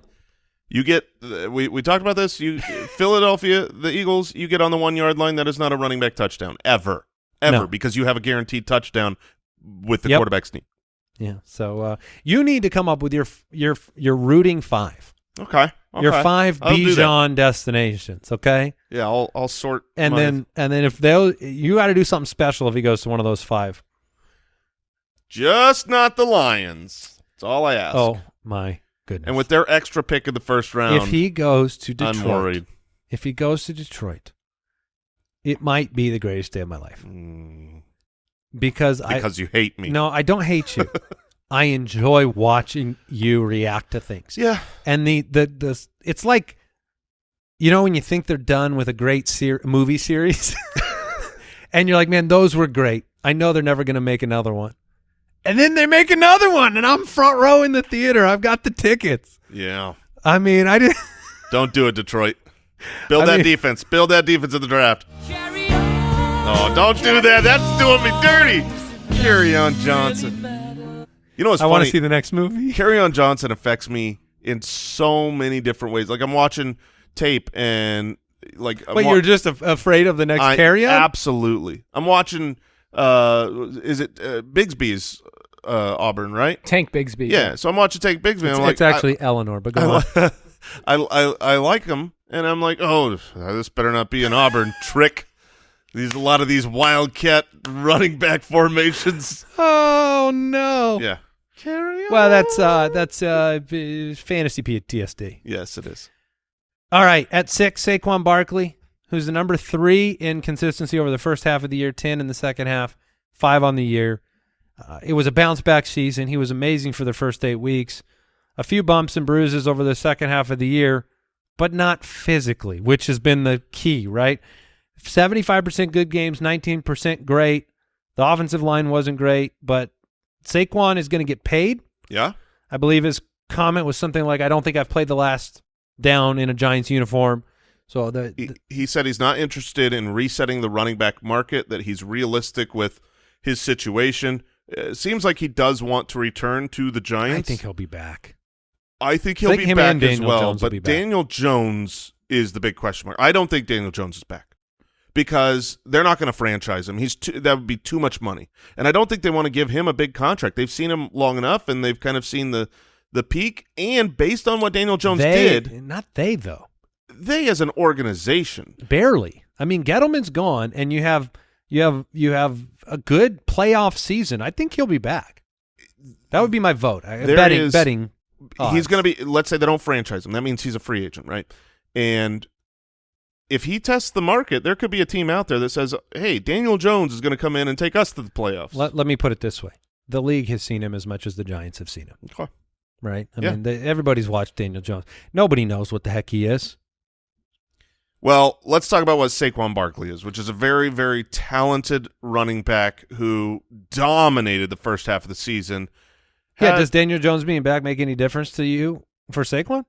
you get we we talked about this. You Philadelphia, the Eagles, you get on the one yard line. That is not a running back touchdown ever, ever, No. because you have a guaranteed touchdown with the Yep. quarterback sneak. Yeah. So uh, you need to come up with your your your rooting five, Okay, your five I'll. Bijan destinations. Okay. Yeah, I'll I'll sort And my- then and then if they you got to do something special if he goes to one of those five. just not the Lions. That's all I ask. Oh my goodness. and with their extra pick in the first round, if he goes to Detroit, I'm worried. if he goes to Detroit, it might be the greatest day of my life Mm, because, I because you hate me. no, I don't hate you. (laughs) I enjoy watching you react to things. Yeah. and the the the it's like you know when you think they're done with a great ser- movie series (laughs) and you're like man those were great i know they're never going to make another one and then they make another one and i'm front row in the theater i've got the tickets Yeah. i mean i did Don't do it, Detroit. Build (laughs) I that mean- defense. Build that defense in the draft. Oh, don't do that. That's doing me dirty. Kerryon Johnson. You know what's i want to see the next movie (laughs) Kerryon Johnson affects me in so many different ways. Like I'm watching tape and like I'm but you're just af- afraid of the next I- carry on Absolutely. I'm watching. Uh, is it uh, Bigsby's uh, Auburn? Right. Tank Bigsby. Yeah. So I'm watching Tank Bigsby. it's, I'm like, it's actually eleanor but I, go on I, (laughs) I, I, I like him, and I'm like, oh, this better not be an Auburn trick. These a lot of these wildcat running back formations. oh no Yeah. Carry on. well that's uh that's uh fantasy ptsd yes, it is. All right, at six, Saquon Barkley, who's the number three in consistency over the first half of the year, ten in the second half, five on the year. Uh, it was a bounce back season. He was amazing for the first eight weeks. A few bumps and bruises over the second half of the year, but not physically, which has been the key, right? 75% good games, 19% great. The offensive line wasn't great, but Saquon is going to get paid. Yeah. I believe his comment was something like, I don't think I've played the last down in a Giants uniform. So the, He, the he said he's not interested in resetting the running back market, that he's realistic with his situation. It seems like he does want to return to the Giants. I think he'll be back. I think he'll I think be back as well. Jones but. Daniel Jones is the big question mark. I don't think Daniel Jones is back because they're not going to franchise him. He's too, that would be too much money, and I don't think they want to give him a big contract. They've seen him long enough, and they've kind of seen the the peak. And based on what Daniel Jones they, did, Not they, though. they as an organization, Barely. I mean, Gettleman's gone, and you have you have you have a good playoff season. I think he'll be back. That would be my vote. I- There betting is- betting. he's going to be. Let's say they don't franchise him. That means he's a free agent, right? And if he tests the market, there could be a team out there that says, "Hey, Daniel Jones is going to come in and take us to the playoffs." Let, let me put it this way: the league has seen him as much as the Giants have seen him. Okay. Right? I Yeah. mean, they, everybody's watched Daniel Jones. Nobody knows what the heck he is. Well, let's talk about what Saquon Barkley is, which is a very, very talented running back who dominated the first half of the season. Yeah. Does Daniel Jones being back make any difference to you for Saquon?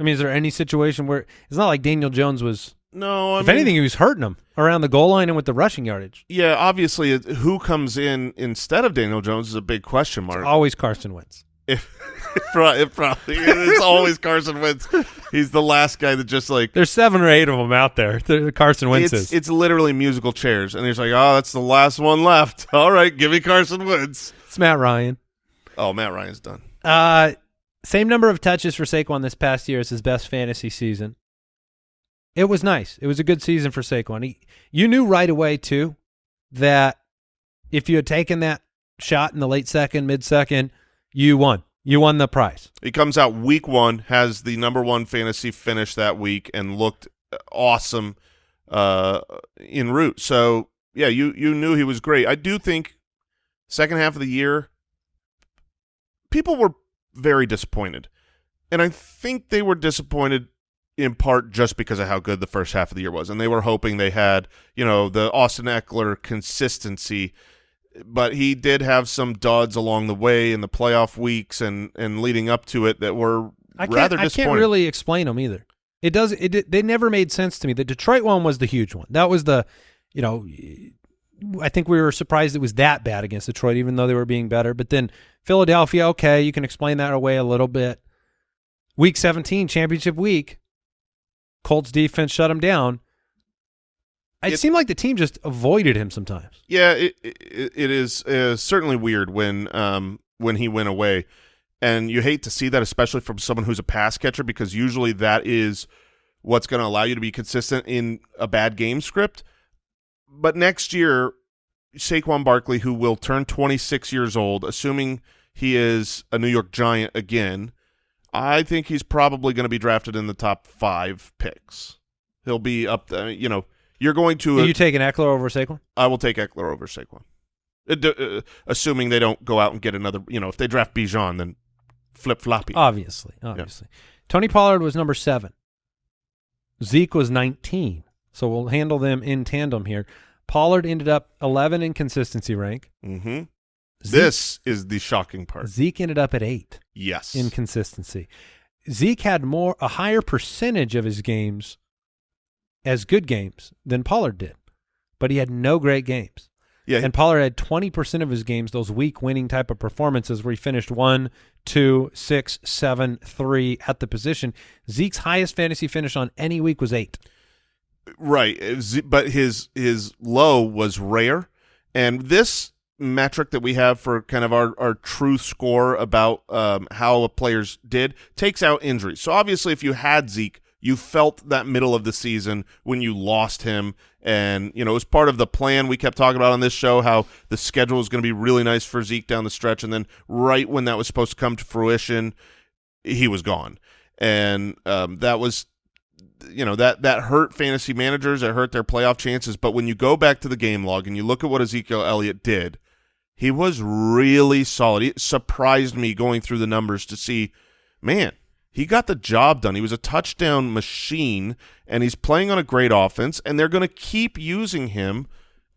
I mean, is there any situation where it's not like Daniel Jones was? no, I if mean, anything, he was hurting him around the goal line and with the rushing yardage. yeah, obviously, who comes in instead of Daniel Jones is a big question mark. Always Carson Wentz. (laughs) If, it probably (laughs) it's always Carson Wentz. He's the last guy that just like There's seven or eight of them out there. The Carson Wentz it's is. it's literally musical chairs, and he's like, oh, that's the last one left. (laughs) All right, give me Carson Wentz. It's Matt Ryan. Oh, Matt Ryan's done. Uh, same number of touches for Saquon this past year as his best fantasy season. It was nice. It was a good season for Saquon. He, you knew right away too that if you had taken that shot in the late second, mid second, you won. You won the prize. He comes out week one, has the number one fantasy finish that week, and looked awesome uh, en route. So yeah, you you knew he was great. I do think second half of the year, people were very disappointed, and I think they were disappointed in part just because of how good the first half of the year was, and they were hoping they had you know the Austin Ekeler consistency but he did have some duds along the way in the playoff weeks and and leading up to it that were I can't, rather I disappointing. can't really explain them either. It does. It they never made sense to me. The Detroit one was the huge one. That was the, you know, I think we were surprised it was that bad against Detroit, even though they were being better. But then Philadelphia, okay, you can explain that away a little bit. Week 17, championship week, Colts defense shut him down. It, It- seemed like the team just avoided him sometimes. Yeah, it it, it is uh, certainly weird when um when he went away, and you hate to see that, especially from someone who's a pass catcher, because usually that is what's going to allow you to be consistent in a bad game script. But next year, Saquon Barkley, who will turn 26 years old, assuming he is a New York Giant again, I think he's probably going to be drafted in the top five picks. He'll be up there, you know. You're going to Are you taking Ekeler over Saquon? I will take Ekeler over Saquon, Uh, assuming they don't go out and get another. You know, if they draft Bijan, then flip floppy. Obviously, obviously. Tony Pollard was number seven. Zeke was 19. So we'll handle them in tandem here. Pollard ended up 11 in consistency rank. mm-hmm. Zeke, This is the shocking part. Zeke ended up at eight Yes, in consistency. Zeke had more a higher percentage of his games as good games than Pollard did, but he had no great games. yeah, And Pollard had 20% of his games, those weak winning type of performances where he finished one, two, six, seven, three at the position. Zeke's highest fantasy finish on any week was eight. Right. Uh, But his his low was rare, and this metric that we have for kind of our our truth score about um, how a players did takes out injuries. So obviously, if you had Zeke, you felt that middle of the season when you lost him, and you know it was part of the plan we kept talking about on this show how the schedule was going to be really nice for Zeke down the stretch, and then right when that was supposed to come to fruition, he was gone, and um, that was you know that that hurt fantasy managers it hurt their playoff chances but when you go back to the game log and you look at what ezekiel elliott did he was really solid it surprised me going through the numbers to see man he got the job done. He was a touchdown machine, and he's playing on a great offense, and they're going to keep using him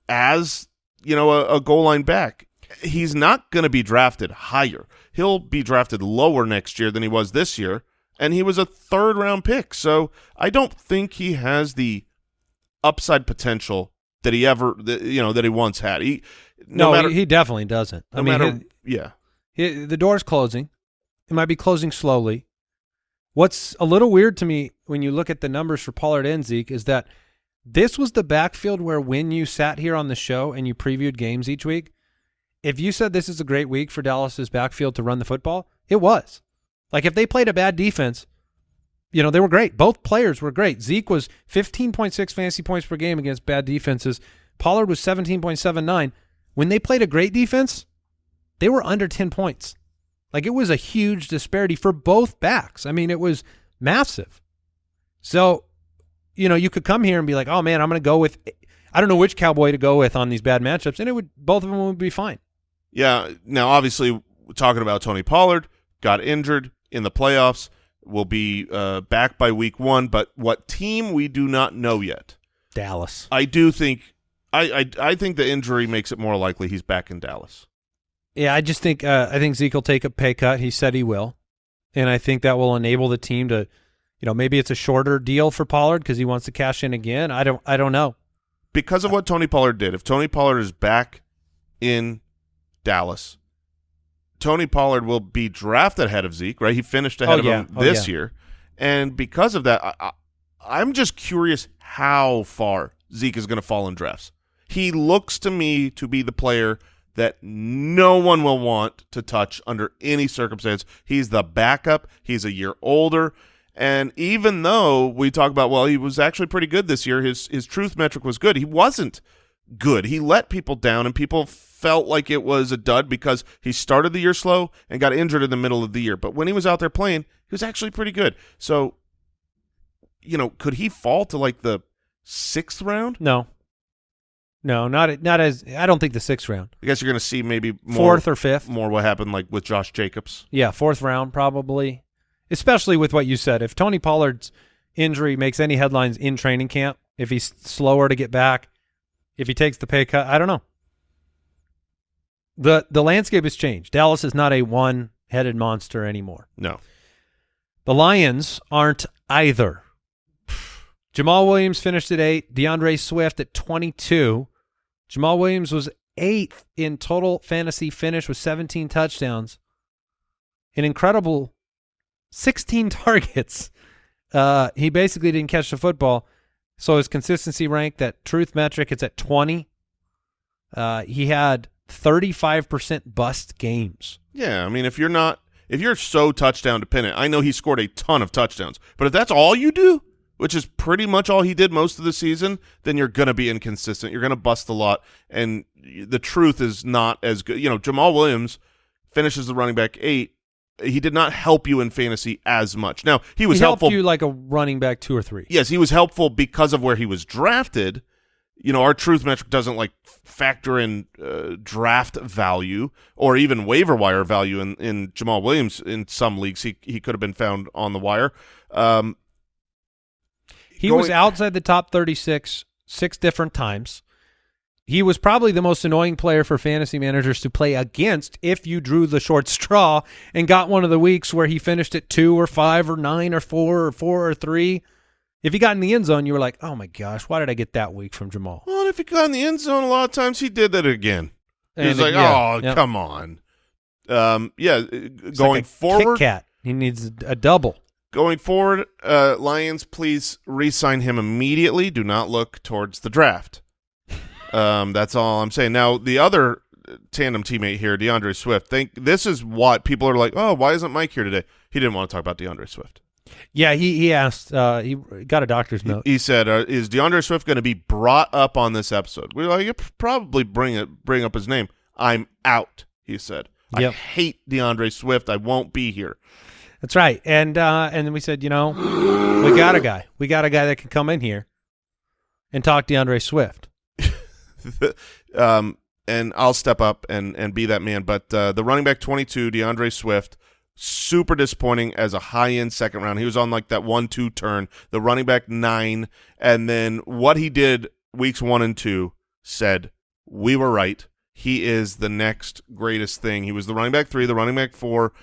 as you know a, a goal line back. He's not going to be drafted higher. He'll be drafted lower next year than he was this year, and he was a third round pick. So I don't think he has the upside potential that he ever that, you know that he once had. He no, No, matter he, he definitely doesn't. no I mean, matter yeah. he- he- the door's closing. It might be closing slowly. What's a little weird to me when you look at the numbers for Pollard and Zeke is that this was the backfield where when you sat here on the show and you previewed games each week, if you said this is a great week for Dallas's backfield to run the football, it was. Like if they played a bad defense, you know, they were great. Both players were great. Zeke was 15.6 fantasy points per game against bad defenses. Pollard was 17.79. When they played a great defense, they were under 10 points. Like it was a huge disparity for both backs. I mean, it was massive. So, you know, you could come here and be like, "Oh man, I'm going to go with I don't know which cowboy to go with on these bad matchups." And it would both of them would be fine. Yeah. Now, obviously, talking about Tony Pollard got injured in the playoffs. Will be uh, back by week one, but what team we do not know yet. Dallas. I do think I, I I think the injury makes it more likely he's back in Dallas. Yeah, I just think uh, I think Zeke will take a pay cut. He said he will, and I think that will enable the team to, you know, maybe it's a shorter deal for Pollard because he wants to cash in again. I don't I don't know. because of what Tony Pollard did, if Tony Pollard is back in Dallas, Tony Pollard will be drafted ahead of Zeke, right? He finished ahead Oh, of yeah. him Oh, this yeah. year. And because of that, I, I, I'm just curious how far Zeke is going to fall in drafts. He looks to me to be the player that no one will want to touch under any circumstance. He's the backup. He's a year older. And even though we talk about, well, he was actually pretty good this year, his his truth metric was good. He wasn't good. He let people down, and people felt like it was a dud because he started the year slow and got injured in the middle of the year. But when he was out there playing, he was actually pretty good. So, you know, could he fall to like the sixth round? No, no, not not as I don't think the sixth round, I guess you're going to see maybe more, fourth or fifth. more what happened like with Josh Jacobs. Yeah, fourth round probably. Especially with what you said. If Tony Pollard's injury makes any headlines in training camp, if he's slower to get back, if he takes the pay cut, I don't know. The the landscape has changed. Dallas is not a one-headed monster anymore. No. The Lions aren't either. Jamaal Williams finished at 8, DeAndre Swift at 22. Jamaal Williams was 8th in total fantasy finish with 17 touchdowns. An incredible 16 (laughs) targets. Uh, he basically didn't catch the football. So his consistency rank, that truth metric, it's at 20. Uh, he had 35% bust games. Yeah, I mean, if you're not, if you're so touchdown dependent, I know he scored a ton of touchdowns, but if that's all you do, which is pretty much all he did most of the season, then you're going to be inconsistent. You're going to bust a lot, and the truth is not as good. You know, Jamaal Williams finishes the running back eight. He did not help you in fantasy as much. Now he was he helped helpful. you like a running back two or three. yes, he was helpful because of where he was drafted. You know, our truth metric doesn't like factor in uh, draft value or even waiver wire value in, in Jamaal Williams. In some leagues, he he could have been found on the wire. Um, He was outside the top 36 six different times. He was probably the most annoying player for fantasy managers to play against if you drew the short (laughs) straw and got one of the weeks where he finished at two or five or nine or four or four or three. If he got in the end zone, you were like, oh my gosh, why did I get that week from Jamaal? well, if he got in the end zone, a lot of times he did that again. He was And, like, yeah, "Oh, come on." Um, yeah, uh, It's going like forward, Kat. He needs a, a double. going forward, uh, Lions, please re-sign him immediately. Do not look towards the draft. (laughs) Um, that's all I'm saying. Now, the other tandem teammate here, DeAndre Swift. Think this is what people are like. Oh, why isn't Mike here today? He didn't want to talk about DeAndre Swift. Yeah, he he asked. Uh, he got a doctor's note. he said, uh, "Is DeAndre Swift going to be brought up on this episode?" We are like, "You probably bring it, bring up his name." I'm out. He said, "I hate DeAndre Swift. I won't be here." That's right. And uh, and then we said, you know, we got a guy. We got a guy that can come in here and talk DeAndre Swift. (laughs) um, and I'll step up and and be that man. But uh, the running back 22, DeAndre Swift, super disappointing as a high end second round. He was on like that one two turn, the running back nine, and then what he did weeks one and two said we were right. He is the next greatest thing. He was the running back three, the running back four,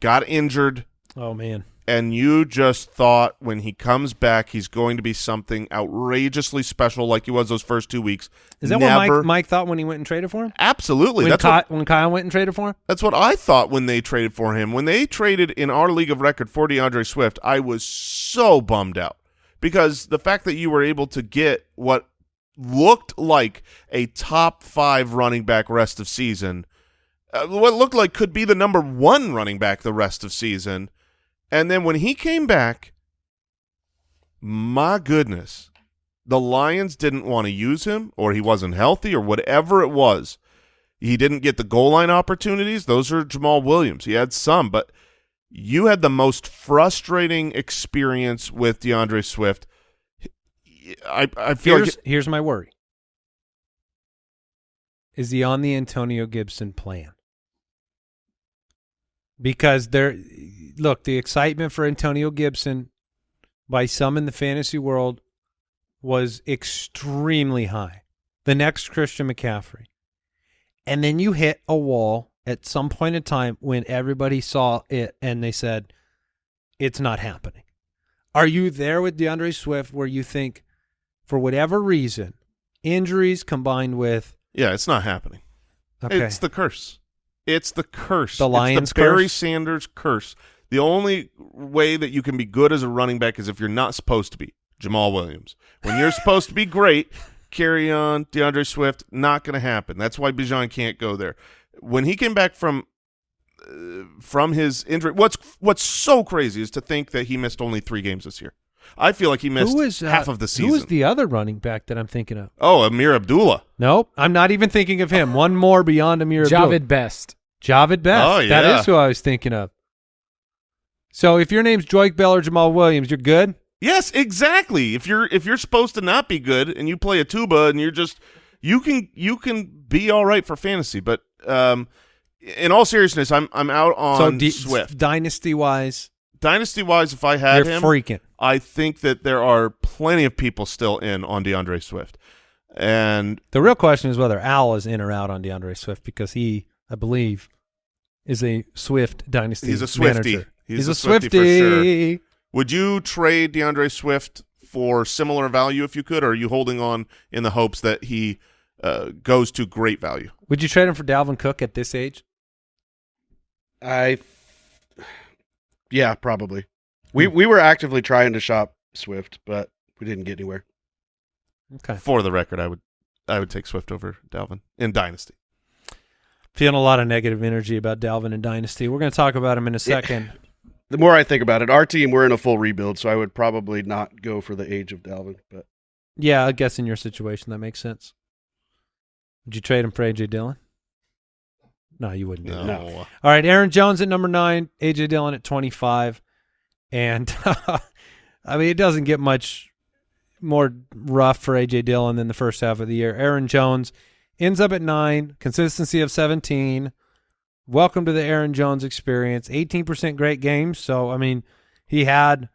got injured, Oh man. And you just thought when he comes back he's going to be something outrageously special like he was those first two weeks. Is that Never, what Mike Mike thought when he went and traded for him? Absolutely. When, That's Ky- what when Kyle went and traded for him? That's what I thought when they traded for him. When they traded in our league of record for DeAndre Swift, I was so bummed out because the fact that you were able to get what looked like a top five running back rest of season, uh, what looked like could be the number one running back the rest of season, and then when he came back, my goodness, the Lions didn't want to use him, or he wasn't healthy, or whatever it was. He didn't get the goal line opportunities. Those are Jamaal Williams. He had some, but you had the most frustrating experience with DeAndre Swift. I I feel Here's like here's my worry. Is he on the Antonio Gibson plan? Because there look, the excitement for Antonio Gibson by some in the fantasy world was extremely high. The next Christian McCaffrey. And then you hit a wall at some point in time when everybody saw it and they said, it's not happening. Are you there with DeAndre Swift where you think, for whatever reason, injuries combined with yeah, it's not happening. okay, It's the curse. It's the curse. The It's Lions' the Barry curse? Sanders curse. The only way that you can be good as a running back is if you're not supposed to be Jamaal Williams. When you're supposed to be great, carry on. DeAndre Swift, not going to happen. That's why Bijan can't go there. When he came back from uh, from his injury, what's what's so crazy is to think that he missed only three games this year. I feel like he missed who is uh, half of the season. Who is the other running back that I'm thinking of? oh, Ameer Abdullah. Nope, I'm not even thinking of him. One more beyond Ameer Abdullah. Jahvid Best. Jahvid Best. Oh, yeah. is who I was thinking of. So if your name's Joique Bell or Jamaal Williams, you're good. Yes, exactly. If you're if you're supposed to not be good and you play a tuba and you're just you can you can be all right for fantasy, but um in all seriousness, I'm I'm out on so Swift. dynasty wise, Dynasty wise, if I had him, freaking. I think that there are plenty of people still in on DeAndre Swift. And The real question is whether Al is in or out on DeAndre Swift because he, I believe, is a Swift dynasty. He's a Swiftie. manager. He's He's, a a Swiftie for sure. Would you trade DeAndre Swift for similar value if you could, or are you holding on in the hopes that he uh, goes to great value? Would you trade him for Dalvin Cook at this age? I, yeah, probably. We we were actively trying to shop Swift, but we didn't get anywhere. Okay. For the record, I would I would take Swift over Dalvin in Dynasty. Feeling a lot of negative energy about Dalvin and Dynasty. We're going to talk about him in a second. (laughs) The more I think about it, our team we're in a full rebuild, so I would probably not go for the age of Dalvin. But Yeah, I guess in your situation that makes sense. Would you trade him for AJ Dillon? No, you wouldn't do No. that. All right, Aaron Jones at number nine, AJ Dillon at twenty-five, and (laughs) I mean it doesn't get much more rough for AJ Dillon than the first half of the year. Aaron Jones ends up at nine, consistency of seventeen. Welcome to the Aaron Jones experience. Eighteen percent great games. So I mean, he had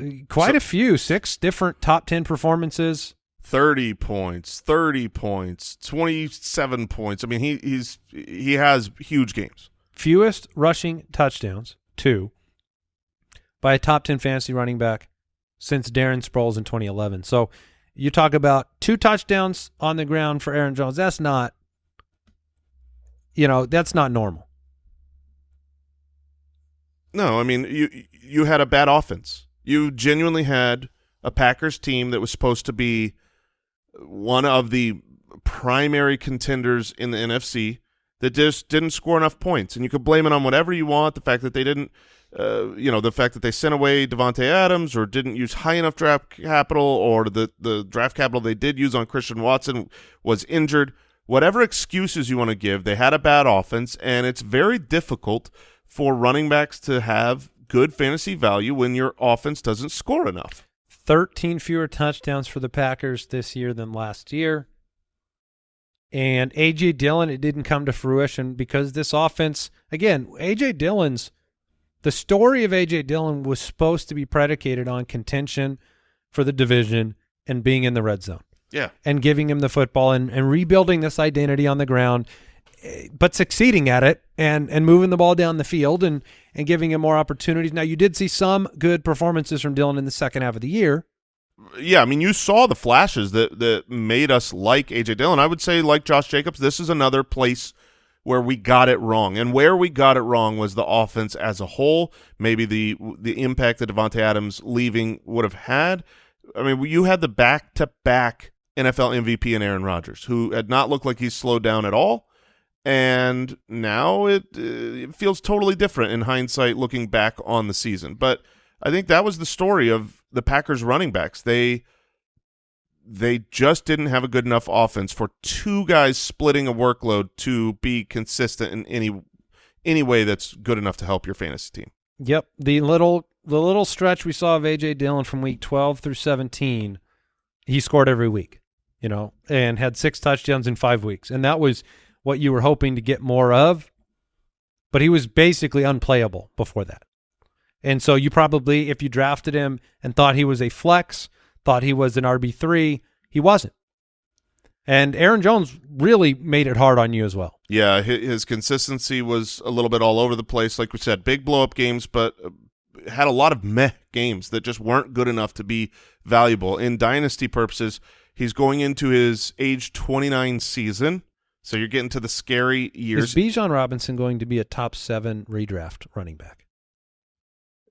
uh, quite So- a few, six different top ten performances. 30 points, 30 points, 27 points. I mean, he he's he has huge games. fewest rushing touchdowns, two, by a top 10 fantasy running back since Darren Sproles in 2011. So you talk about two touchdowns on the ground for Aaron Jones. That's not, you know, that's not normal. No, I mean, you you had a bad offense. You genuinely had a Packers team that was supposed to be one of the primary contenders in the NFC that just didn't score enough points, and you could blame it on whatever you want. The fact that they didn't, uh, you know, the fact that they sent away Davante Adams or didn't use high enough draft capital, or the the draft capital they did use on Christian Watson was injured. Whatever excuses you want to give, they had a bad offense, and it's very difficult for running backs to have good fantasy value when your offense doesn't score enough. 13 fewer touchdowns for the Packers this year than last year. And A.J. Dillon, it didn't come to fruition because this offense, again, A.J. Dillon's The story of AJ Dillon was supposed to be predicated on contention for the division and being in the red zone Yeah. and giving him the football and, and rebuilding this identity on the ground, eh, but succeeding at it and and moving the ball down the field and and giving him more opportunities. Now you did see some good performances from Dillon in the second half of the year. Yeah, I mean, you saw the flashes that that made us like AJ Dillon. I would say, like Josh Jacobs, this is another place where we got it wrong, and where we got it wrong was the offense as a whole. Maybe the the impact that Davante Adams leaving would have had. I mean, you had the back to back NFL MVP in Aaron Rodgers, who had not looked like he's slowed down at all. And now it, uh, it feels totally different in hindsight looking back on the season. But I think that was the story of the Packers running backs. They they just didn't have a good enough offense for two guys splitting a workload to be consistent in any any way that's good enough to help your fantasy team. Yep, the little the little stretch we saw of AJ Dillon from week 12 through 17, he scored every week, you know, and had six touchdowns in 5 weeks. And that was what you were hoping to get more of. But he was basically unplayable before that. And so you probably if you drafted him and thought he was a flex, thought he was an RB3, he wasn't. And Aaron Jones really made it hard on you as well. Yeah, his consistency was a little bit all over the place. Like we said, big blow up games, but uh, had a lot of meh games that just weren't good enough to be valuable. In dynasty purposes, he's going into his age 29 season. So you're getting to the scary years. Is Bijan Robinson going to be a top 7 redraft running back?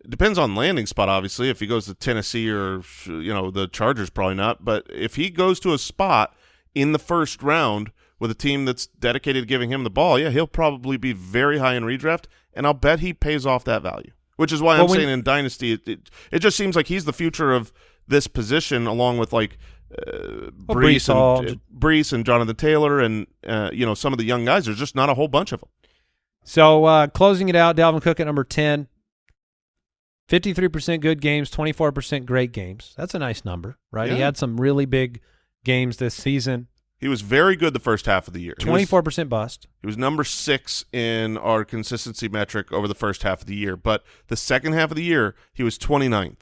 It depends on landing spot, obviously. If he goes to Tennessee or you know the Chargers, probably not. But if he goes to a spot in the first round with a team that's dedicated to giving him the ball, yeah, he'll probably be very high in redraft, and I'll bet he pays off that value. Which is why Well, I'm saying in dynasty, it, it it just seems like he's the future of this position, along with like uh, Breece, Breece and uh, Breece and Jonathan Taylor, and uh, you know some of the young guys. There's just not a whole bunch of them. So uh, closing it out, Dalvin Cook at number 10. 53% good games, 24% great games. That's a nice number, right? He had some really big games this season. He was very good the first half of the year. He was- 24% bust. He was number six in our consistency metric over the first half of the year, but the second half of the year he was 29th.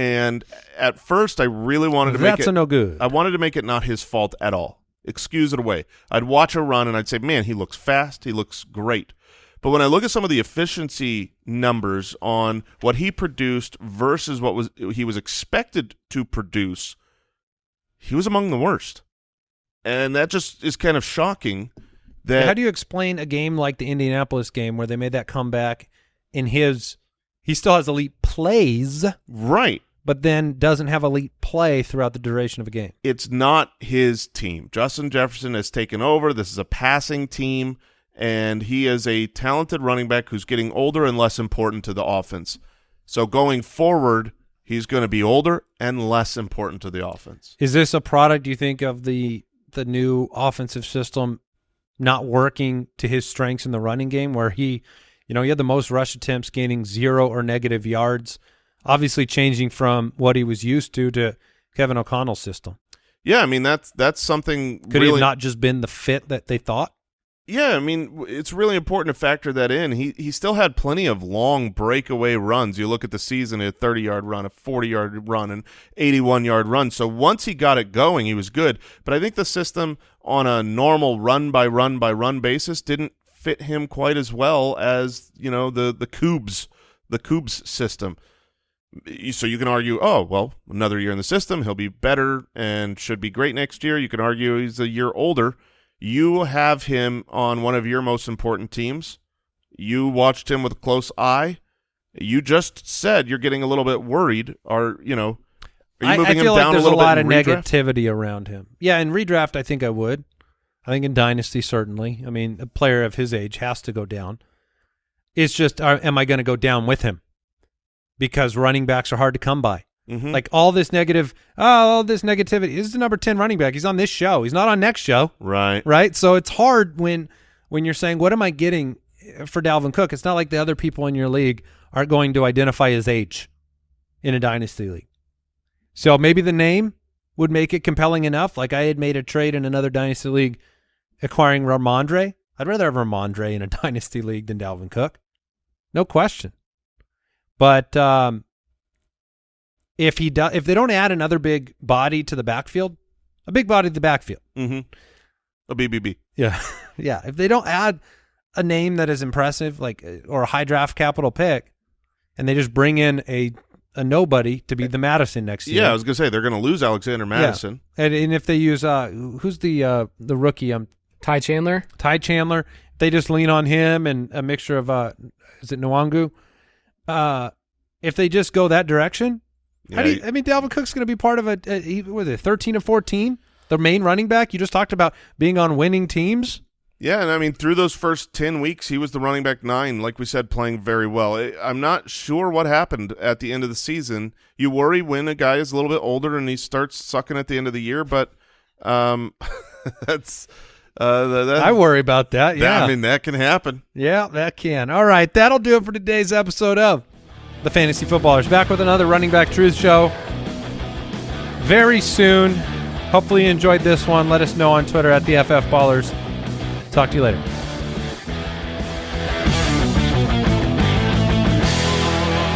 And at first, I really wanted to make That's no good. I wanted to make it not his fault at all. Excuse it away. I'd watch a run and I'd say, "Man, he looks fast. He looks great." But when I look at some of the efficiency numbers on what he produced versus what was he was expected to produce, he was among the worst. And that just is kind of shocking. That How do you explain a game like the Indianapolis game where they made that comeback in his he still has elite plays, right? But then doesn't have elite play throughout the duration of a game. it's not his team. Justin Jefferson has taken over. This is a passing team, and he is a talented running back who's getting older and less important to the offense. So going forward, he's going to be older and less important to the offense. Is this a product you think of the the new offensive system not working to his strengths in the running game where he you know he had the most rush attempts gaining 0 or negative yards obviously changing from what he was used to to Kevin O'Connell's system. Yeah, I mean that's that's something Could he really have not just been the fit that they thought? Yeah, I mean, it's really important to factor that in. He he still had plenty of long breakaway runs. You look at the season, a 30-yard run, a 40-yard run, an 81-yard run. So once he got it going, he was good. But I think the system on a normal run by run by run basis didn't fit him quite as well as, you know, the the Coobs, the Coobs system. So you can argue, oh, well, another year in the system, he'll be better and should be great next year. You can argue he's a year older. You have him on one of your most important teams. You watched him with a close eye. You just said you're getting a little bit worried. Are you know? Are you I, moving I feel him down like there's a little lot of redraft? negativity around him. Yeah, in redraft I think I would. I think in dynasty certainly. I mean, a player of his age has to go down. It's just are, am I going to go down with him? Because running backs are hard to come by. Mhm. Like all this negative, oh, all this negativity. This is the number 10 running back. He's on this show. He's not on next show, right. right? So it's hard when when you're saying, what am I getting for Dalvin Cook? It's not like the other people in your league aren't going to identify his age in a dynasty league. So maybe the name would make it compelling enough. Like I had made a trade in another dynasty league acquiring Rhamondre. I'd rather have Rhamondre in a (laughs) dynasty league than Dalvin Cook. No question. But um, if he does, if they don't add another big body to the backfield, a big body to the backfield, Mm-hmm. A BBB. yeah, (laughs) yeah. If they don't add a name that is impressive, like uh, or a high draft capital pick, and they just bring in a a nobody to be the Mattison next year, Yeah, I was gonna say they're gonna lose Alexander Mattison. and, and if they use uh, who's the uh the rookie um Ty Chandler. Ty Chandler, they just lean on him and a mixture of uh is it Nwangwu? Uh if they just go that direction, how do Yeah, you, I mean Dalvin Cook's going to be part of a, a what was it 13 and 14, the main running back. You just talked about being on winning teams. Yeah, and I mean through those first ten weeks, he was the running back nine, like we said, playing very well. I'm not sure what happened at the end of the season. You worry when a guy is a little bit older and he starts sucking at the end of the year, but um, (laughs) that's uh, that, that- I worry about that. Yeah. that- I mean that can happen. Yeah, that can. All right, that'll do it for today's episode of the Fantasy Footballers. Back with another Running Back Truth Show very soon. Hopefully, you enjoyed this one. Let us know on Twitter at the FF Ballers. Talk to you later.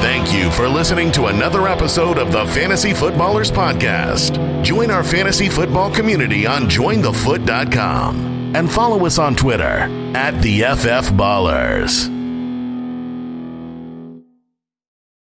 Thank you for listening to another episode of the Fantasy Footballers Podcast. Join our fantasy football community on jointhefoot.com and follow us on Twitter at the FF Ballers.